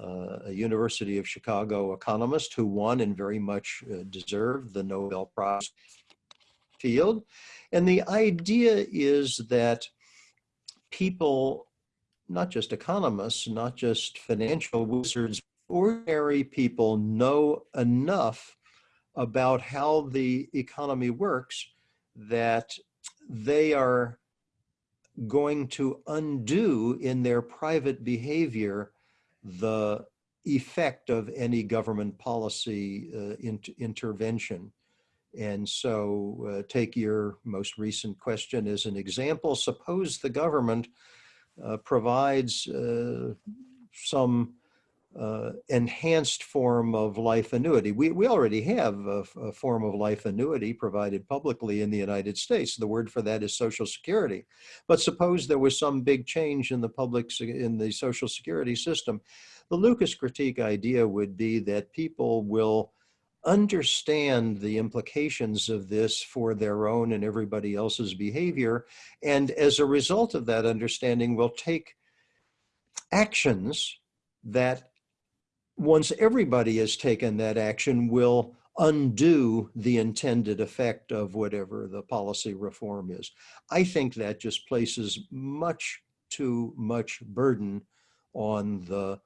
uh, a University of Chicago economist who won and very much uh, deserved the Nobel Prize field. And the idea is that people not just economists, not just financial wizards, ordinary people know enough about how the economy works that they are going to undo in their private behavior the effect of any government policy uh, in intervention. And so uh, take your most recent question as an example. Suppose the government provides uh, some uh, enhanced form of life annuity. We, we already have a, a, form of life annuity provided publicly in the United States. The word for that is Social Security. But suppose there was some big change in the public, in the Social Security system. The Lucas critique idea would be that people will understand the implications of this for their own and everybody else's behavior. And as a result of that understanding, will take actions that once everybody has taken that action will undo the intended effect of whatever the policy reform is. I think that just places much too much burden on the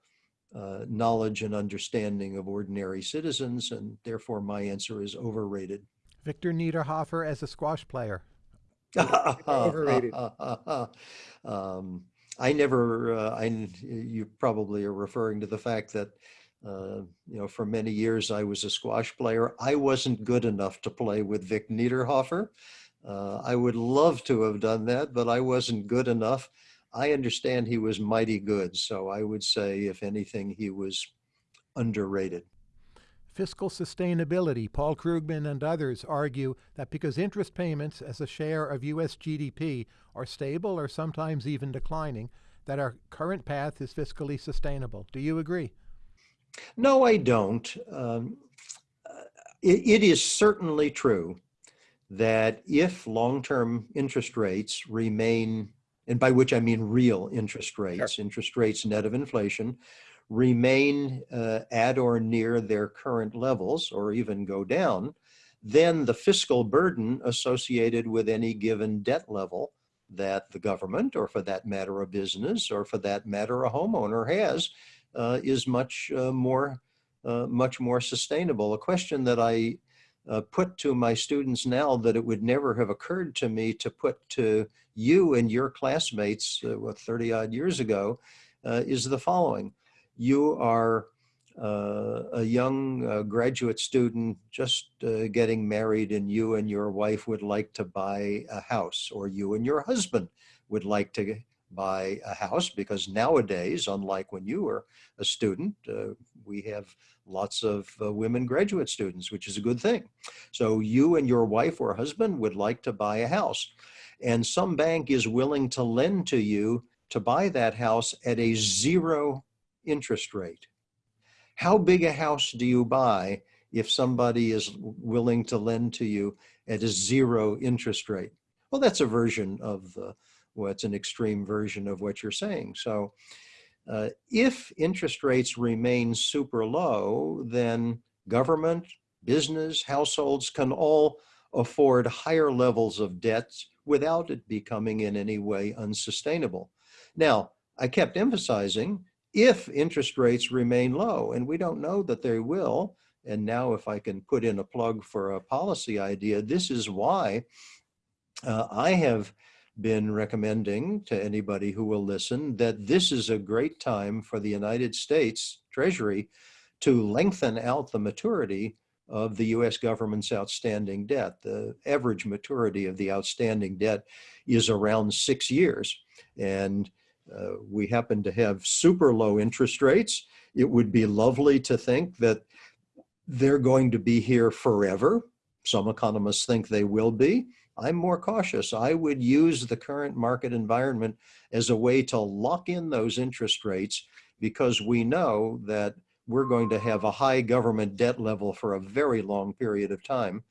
uh, knowledge and understanding of ordinary citizens, and therefore my answer is overrated. Victor Niederhoffer as a squash player. <laughs> overrated. <laughs> um, I never, uh, I, you probably are referring to the fact that, uh, you know, for many years I was a squash player. I wasn't good enough to play with Vic Niederhoffer. Uh, I would love to have done that, but I wasn't good enough. I understand he was mighty good. So I would say, if anything, he was underrated. Fiscal sustainability. Paul Krugman and others argue that because interest payments as a share of U.S. GDP are stable or sometimes even declining, that our current path is fiscally sustainable. Do you agree? No, I don't. Um, it, it is certainly true that if long-term interest rates remain, and by which I mean real interest rates, sure. interest rates net of inflation, remain uh, at or near their current levels or even go down, then the fiscal burden associated with any given debt level that the government, or for that matter, a business, or for that matter, a homeowner has, uh, is much uh, more, uh, much more sustainable. A question that I uh, put to my students now that it would never have occurred to me to put to you and your classmates, uh, what, 30 odd years ago, uh, is the following. You are uh, a young uh, graduate student just uh, getting married and you and your wife would like to buy a house or you and your husband would like to buy a house because nowadays, unlike when you were a student, we have lots of uh, women graduate students, which is a good thing. So you and your wife or husband would like to buy a house and some bank is willing to lend to you to buy that house at a zero interest rate. How big a house do you buy if somebody is willing to lend to you at a zero interest rate? Well, that's a version of the, well, it's an extreme version of what you're saying. So uh, if interest rates remain super low, then government, business, households can all afford higher levels of debts without it becoming in any way unsustainable. Now, I kept emphasizing if interest rates remain low, and we don't know that they will. And now if I can put in a plug for a policy idea, this is why uh, I have been recommending to anybody who will listen that this is a great time for the United States Treasury to lengthen out the maturity of the US government's outstanding debt. The average maturity of the outstanding debt is around six years. And uh, we happen to have super low interest rates. It would be lovely to think that they're going to be here forever. Some economists think they will be. I'm more cautious. I would use the current market environment as a way to lock in those interest rates because we know that we're going to have a high government debt level for a very long period of time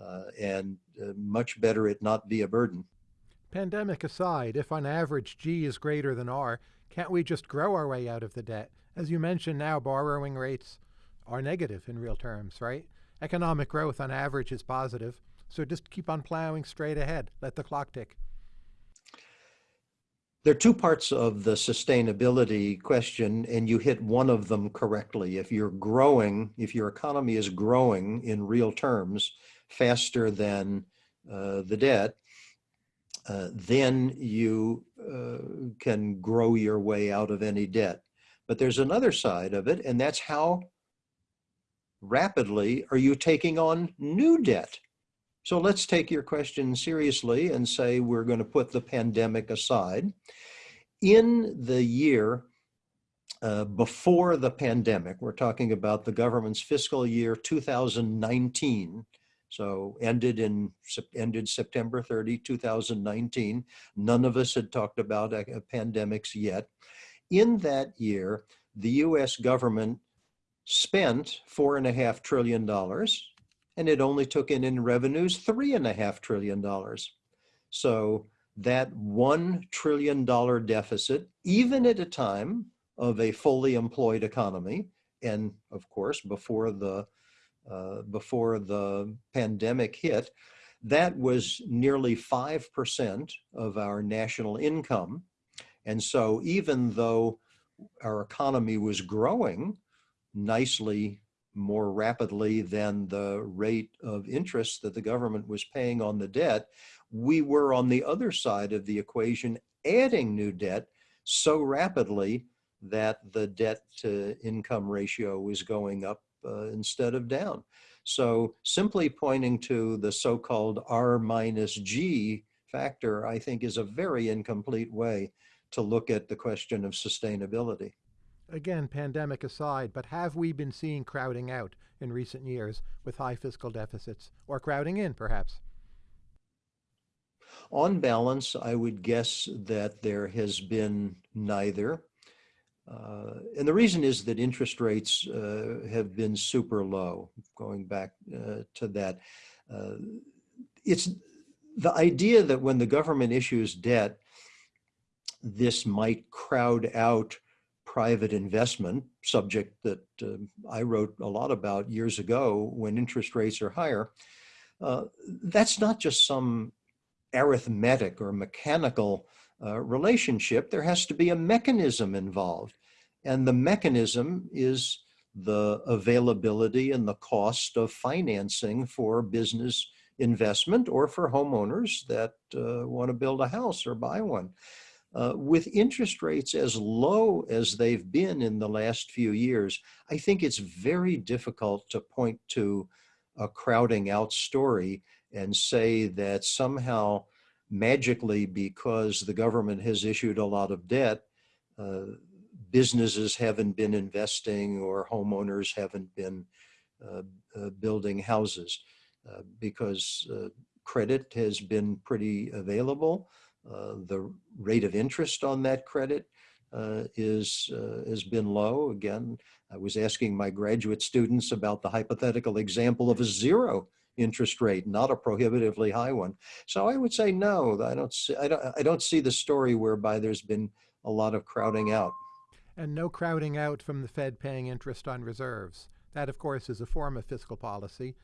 uh, and uh, much better it not be a burden. Pandemic aside, if on average G is greater than R, can't we just grow our way out of the debt? As you mentioned now, borrowing rates are negative in real terms, right? Economic growth on average is positive, so just keep on plowing straight ahead. Let the clock tick. There are two parts of the sustainability question, and you hit one of them correctly. If you're growing, if your economy is growing in real terms faster than uh, the debt, uh, then you uh, can grow your way out of any debt. But there's another side of it, and that's how rapidly are you taking on new debt? So let's take your question seriously and say we're going to put the pandemic aside. In the year uh, before the pandemic, we're talking about the government's fiscal year 2019, so ended in ended September 30, 2019. None of us had talked about uh, pandemics yet. In that year, the US government spent four and a half trillion dollars and it only took in in revenues three and a half trillion dollars. So that one trillion dollar deficit, even at a time of a fully employed economy, and of course before the uh, before the pandemic hit, that was nearly five percent of our national income, and so even though our economy was growing nicely more rapidly than the rate of interest that the government was paying on the debt, we were on the other side of the equation adding new debt so rapidly that the debt to income ratio was going up uh, instead of down. So simply pointing to the so-called R minus G factor, I think is a very incomplete way to look at the question of sustainability again, pandemic aside, but have we been seeing crowding out in recent years with high fiscal deficits, or crowding in, perhaps? On balance, I would guess that there has been neither. Uh, and the reason is that interest rates uh, have been super low, going back uh, to that. Uh, it's the idea that when the government issues debt, this might crowd out private investment, subject that uh, I wrote a lot about years ago when interest rates are higher, uh, that's not just some arithmetic or mechanical uh, relationship. There has to be a mechanism involved. And the mechanism is the availability and the cost of financing for business investment or for homeowners that uh, want to build a house or buy one. Uh, with interest rates as low as they've been in the last few years, I think it's very difficult to point to a crowding out story and say that somehow magically because the government has issued a lot of debt, uh, businesses haven't been investing or homeowners haven't been uh, uh building houses uh, because uh, credit has been pretty available. Uh, the rate of interest on that credit uh, is uh, has been low. Again, I was asking my graduate students about the hypothetical example of a zero interest rate, not a prohibitively high one. So I would say no. I don't see. I don't. I don't see the story whereby there's been a lot of crowding out. And no crowding out from the Fed paying interest on reserves. That, of course, is a form of fiscal policy.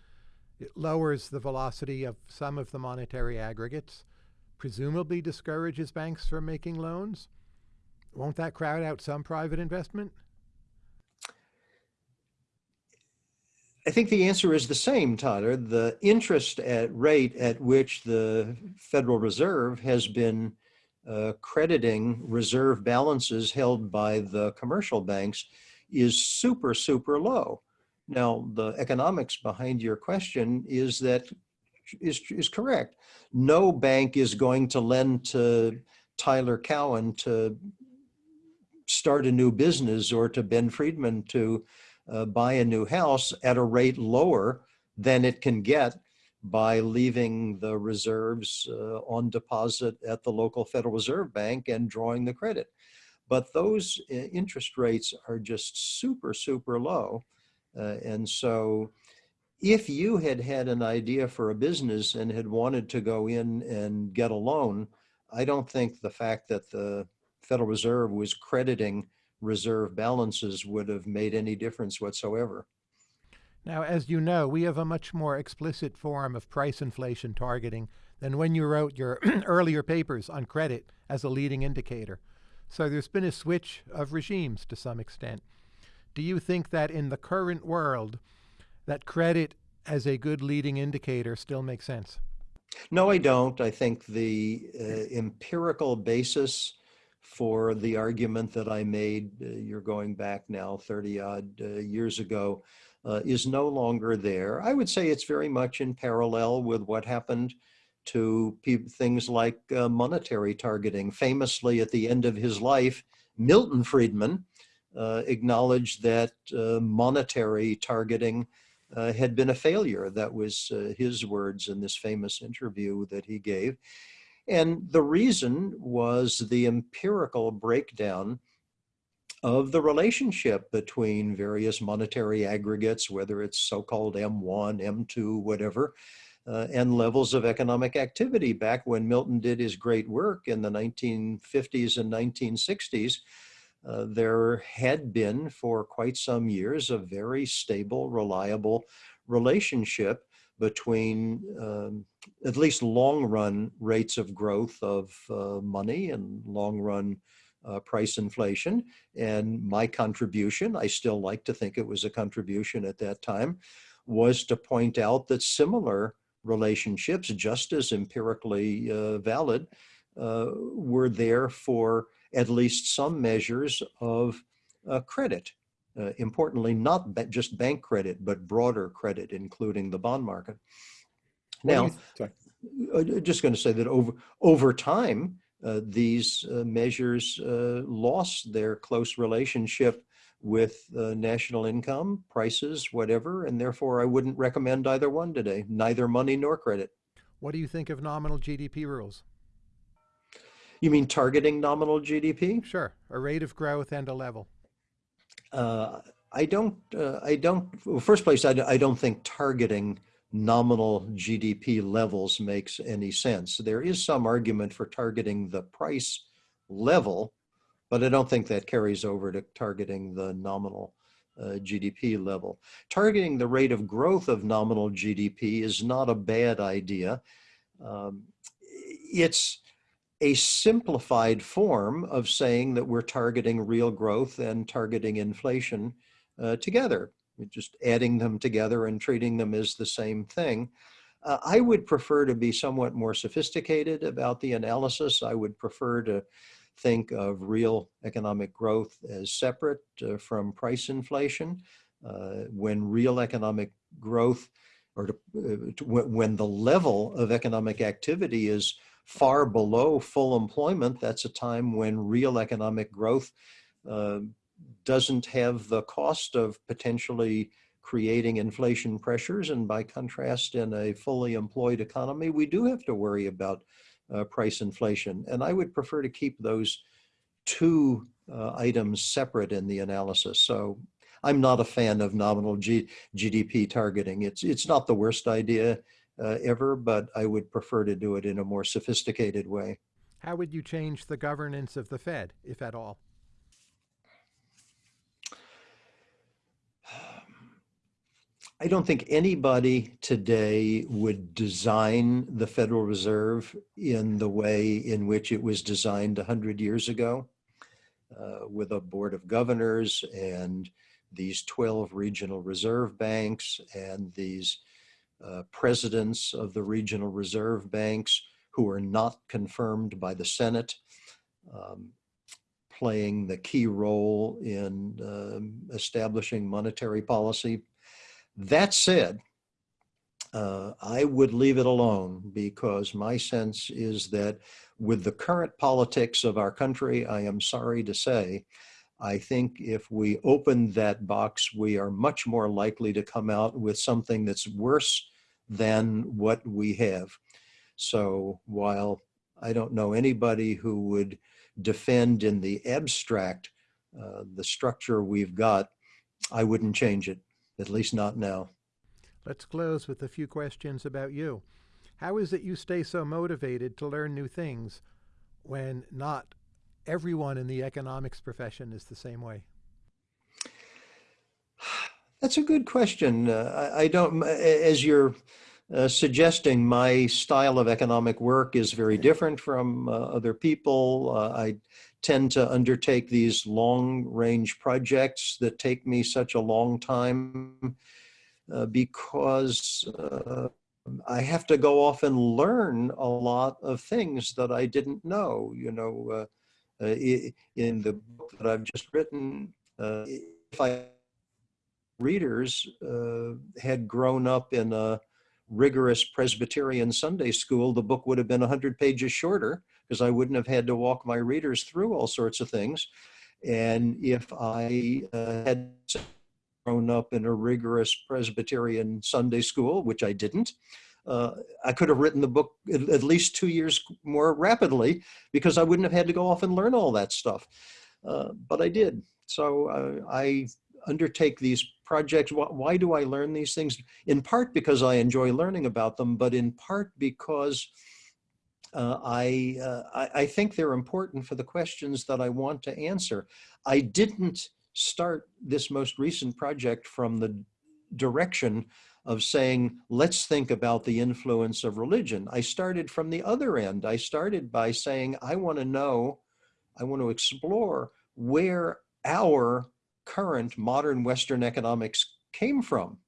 It lowers the velocity of some of the monetary aggregates presumably discourages banks from making loans? Won't that crowd out some private investment? I think the answer is the same, Tyler. The interest at rate at which the Federal Reserve has been uh, crediting reserve balances held by the commercial banks is super, super low. Now, the economics behind your question is that is, is correct. No bank is going to lend to Tyler Cowen to start a new business or to Ben Friedman to uh, buy a new house at a rate lower than it can get by leaving the reserves uh, on deposit at the local Federal Reserve Bank and drawing the credit. But those uh, interest rates are just super, super low. Uh, and so if you had had an idea for a business and had wanted to go in and get a loan, I don't think the fact that the Federal Reserve was crediting reserve balances would have made any difference whatsoever. Now, as you know, we have a much more explicit form of price inflation targeting than when you wrote your <clears throat> earlier papers on credit as a leading indicator. So there's been a switch of regimes to some extent. Do you think that in the current world, that credit as a good leading indicator still makes sense? No, I don't. I think the uh, empirical basis for the argument that I made, uh, you're going back now 30 odd uh, years ago, uh, is no longer there. I would say it's very much in parallel with what happened to things like uh, monetary targeting. Famously, at the end of his life, Milton Friedman uh, acknowledged that monetary targeting uh, had been a failure. That was uh, his words in this famous interview that he gave. And the reason was the empirical breakdown of the relationship between various monetary aggregates, whether it's so-called M1, M2, whatever, uh, and levels of economic activity. Back when Milton did his great work in the 1950s and 1960s, uh, there had been for quite some years a very stable, reliable relationship between um, at least long run rates of growth of uh, money and long run uh, price inflation. And my contribution, I still like to think it was a contribution at that time, was to point out that similar relationships, just as empirically uh, valid, uh, were there for at least some measures of uh, credit. Uh, importantly, not just bank credit, but broader credit, including the bond market. Now, uh, just going to say that over over time, uh, these uh, measures uh, lost their close relationship with national income, prices, whatever, and therefore I wouldn't recommend either one today, neither money nor credit. What do you think of nominal GDP rules? You mean targeting nominal GDP? Sure, a rate of growth and a level. Uh, I don't, uh, I don't, well, first place, I, I don't think targeting nominal GDP levels makes any sense. There is some argument for targeting the price level, but I don't think that carries over to targeting the nominal uh, GDP level. Targeting the rate of growth of nominal GDP is not a bad idea. Um, it's a simplified form of saying that we're targeting real growth and targeting inflation uh, together just adding them together and treating them as the same thing. Uh, I would prefer to be somewhat more sophisticated about the analysis. I would prefer to think of real economic growth as separate uh, from price inflation. Uh, when real economic growth or to, uh, to, when the level of economic activity is far below full employment, that's a time when real economic growth uh, doesn't have the cost of potentially creating inflation pressures. And by contrast, in a fully employed economy, we do have to worry about uh, price inflation. And I would prefer to keep those two uh, items separate in the analysis. So I'm not a fan of nominal G GDP targeting. It's, it's not the worst idea uh, ever, but I would prefer to do it in a more sophisticated way. How would you change the governance of the Fed, if at all? I don't think anybody today would design the Federal Reserve in the way in which it was designed 100 years ago, uh, with a board of governors and these 12 regional reserve banks and these uh, presidents of the regional reserve banks who are not confirmed by the Senate, um, playing the key role in um, establishing monetary policy. That said, uh, I would leave it alone because my sense is that with the current politics of our country, I am sorry to say, I think if we open that box, we are much more likely to come out with something that's worse than what we have. So while I don't know anybody who would defend in the abstract uh, the structure we've got, I wouldn't change it at least not now. Let's close with a few questions about you. How is it you stay so motivated to learn new things when not everyone in the economics profession is the same way? That's a good question. Uh, I, I, don't, as you're uh, suggesting, my style of economic work is very different from uh, other people. Uh, I tend to undertake these long range projects that take me such a long time uh, because uh, I have to go off and learn a lot of things that I didn't know, you know, uh, uh in the book that I've just written, uh, if I readers uh, had grown up in a rigorous Presbyterian Sunday school, the book would have been 100 pages shorter because I wouldn't have had to walk my readers through all sorts of things. And if I uh, had grown up in a rigorous Presbyterian Sunday school, which I didn't, uh, I could have written the book at, least two years more rapidly because I wouldn't have had to go off and learn all that stuff. Uh, but I did. So uh, I undertake these projects. Why, why, do I learn these things? In part because I enjoy learning about them, but in part because uh, I, uh, I, I think they're important for the questions that I want to answer. I didn't start this most recent project from the direction of saying, let's think about the influence of religion. I started from the other end. I started by saying, I want to know, I want to explore where our current modern Western economics came from.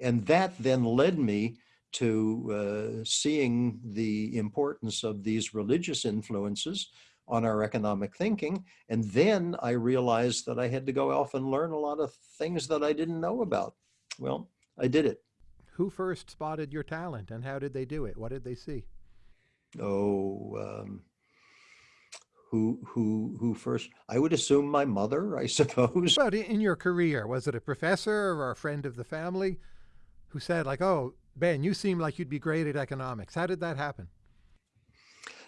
And that then led me to uh, seeing the importance of these religious influences on our economic thinking. And then I realized that I had to go off and learn a lot of things that I didn't know about. Well, I did it. Who first spotted your talent and how did they do it? What did they see? Oh, um, who who who first i would assume my mother i <laughs> suppose but in your career was it a professor or a friend of the family who said like oh ben you seem like you'd be great at economics how did that happen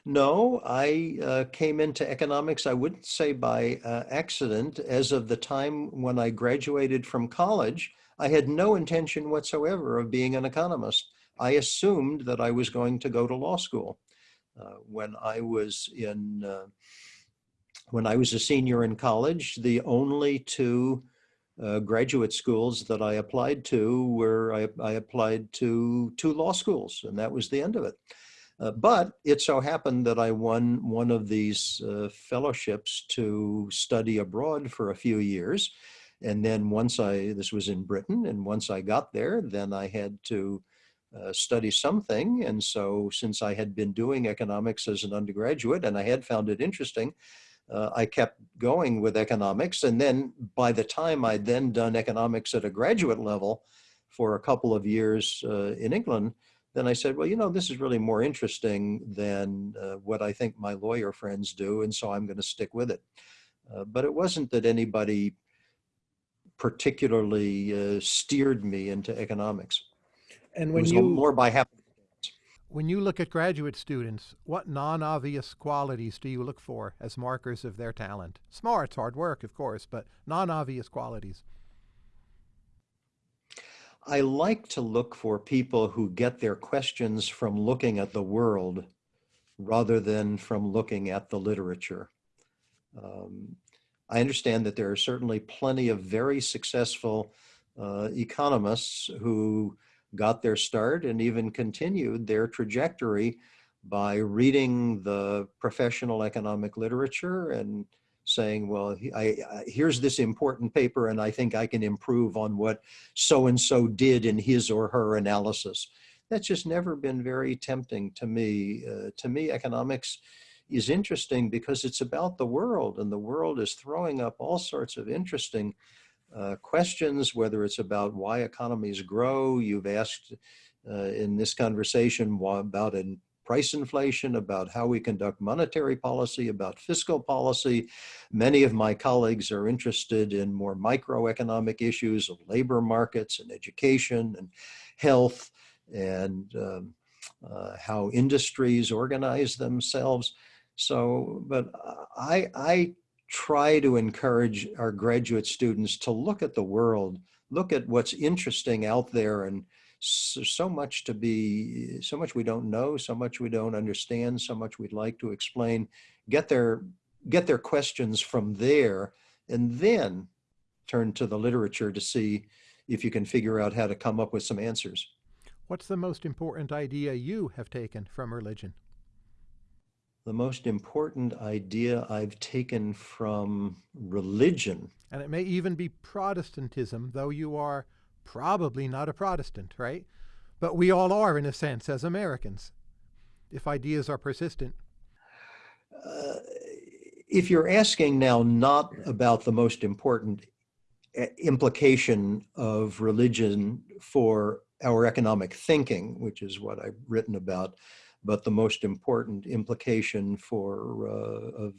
no, I uh, came into economics, I wouldn't say by uh, accident. As of the time when I graduated from college, I had no intention whatsoever of being an economist. I assumed that I was going to go to law school. Uh, when I was in, uh, when I was a senior in college, the only two uh, graduate schools that I applied to were, I, I applied to two law schools, and that was the end of it. Uh, but it so happened that I won one of these uh, fellowships to study abroad for a few years. And then once I, this was in Britain, and once I got there, then I had to uh, study something. And so since I had been doing economics as an undergraduate and I had found it interesting, uh, I kept going with economics. And then by the time I'd then done economics at a graduate level for a couple of years uh, in England, then I said, well, you know, this is really more interesting than uh, what I think my lawyer friends do, and so I'm going to stick with it. Uh, but it wasn't that anybody particularly uh, steered me into economics. And when you more by. When you look at graduate students, what non-obvious qualities do you look for as markers of their talent? Smarts, hard work, of course, but non-obvious qualities. I like to look for people who get their questions from looking at the world rather than from looking at the literature. Um, I understand that there are certainly plenty of very successful uh, economists who got their start and even continued their trajectory by reading the professional economic literature and saying, well, I, I, here's this important paper and I think I can improve on what so-and-so did in his or her analysis. That's just never been very tempting to me. Uh, to me, economics is interesting because it's about the world and the world is throwing up all sorts of interesting uh, questions, whether it's about why economies grow. You've asked uh, in this conversation about an price inflation, about how we conduct monetary policy, about fiscal policy. Many of my colleagues are interested in more microeconomic issues of labor markets and education and health and um, uh, how industries organize themselves. So, but I, I try to encourage our graduate students to look at the world, look at what's interesting out there and so, so, much to be, so much we don't know, so much we don't understand, so much we'd like to explain, get their, get their questions from there, and then turn to the literature to see if you can figure out how to come up with some answers. What's the most important idea you have taken from religion? The most important idea I've taken from religion. And it may even be Protestantism, though you are probably not a Protestant, right? But we all are, in a sense, as Americans, if ideas are persistent. Uh, if you're asking now not about the most important uh, implication of religion for our economic thinking, which is what I've written about, but the most important implication for uh, of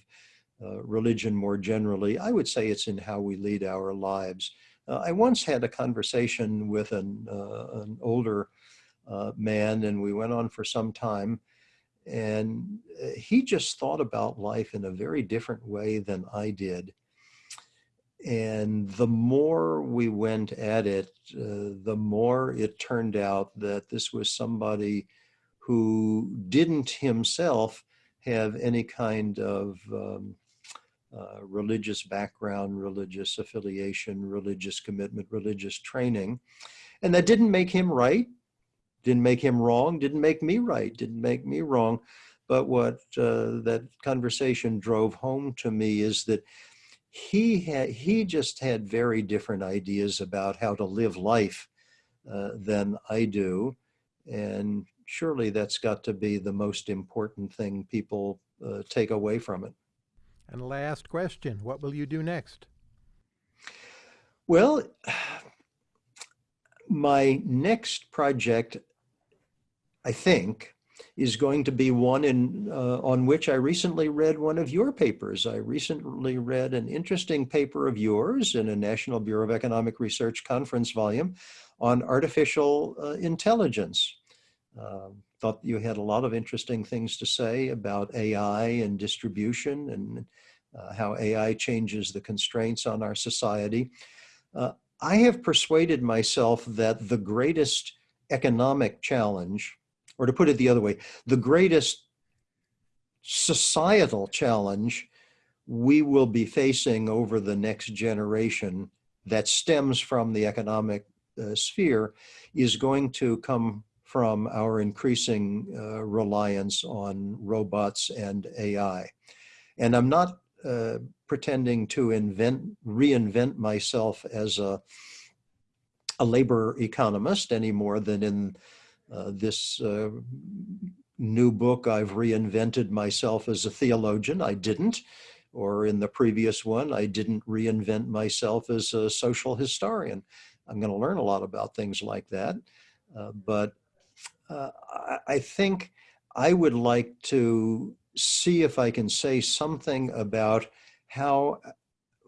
uh, religion more generally. I would say it's in how we lead our lives. Uh, I once had a conversation with an, an older man, and we went on for some time. And he just thought about life in a very different way than I did. And the more we went at it, uh, the more it turned out that this was somebody who didn't himself have any kind of um, uh, religious background, religious affiliation, religious commitment, religious training. And that didn't make him right, didn't make him wrong, didn't make me right, didn't make me wrong. But what uh, that conversation drove home to me is that he had he just had very different ideas about how to live life uh, than I do, and surely that's got to be the most important thing people uh, take away from it. And last question, what will you do next? Well, my next project, I think, is going to be one in, uh, on which I recently read one of your papers. I recently read an interesting paper of yours in a National Bureau of Economic Research conference volume on artificial uh, intelligence. Um, thought you had a lot of interesting things to say about AI and distribution and uh, how AI changes the constraints on our society. Uh, I have persuaded myself that the greatest economic challenge, or to put it the other way, the greatest societal challenge we will be facing over the next generation that stems from the economic uh, sphere is going to come from our increasing uh, reliance on robots and AI. And I'm not uh, pretending to invent, reinvent myself as a, a labor economist any more than in uh, this uh, new book I've reinvented myself as a theologian. I didn't. Or in the previous one, I didn't reinvent myself as a social historian. I'm going to learn a lot about things like that. Uh, but uh, I think I would like to see if I can say something about how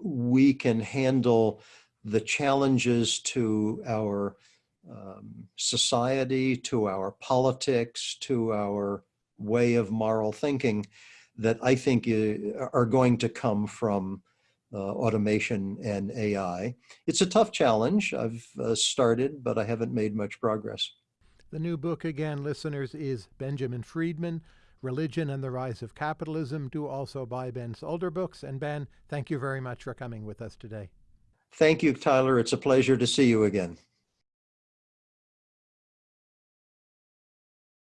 we can handle the challenges to our um, society, to our politics, to our way of moral thinking that I think are going to come from uh, automation and AI. It's a tough challenge. I've uh, started, but I haven't made much progress. The new book, again, listeners, is Benjamin Friedman, Religion and the Rise of Capitalism. Do also buy Ben's older books. And Ben, thank you very much for coming with us today. Thank you, Tyler. It's a pleasure to see you again.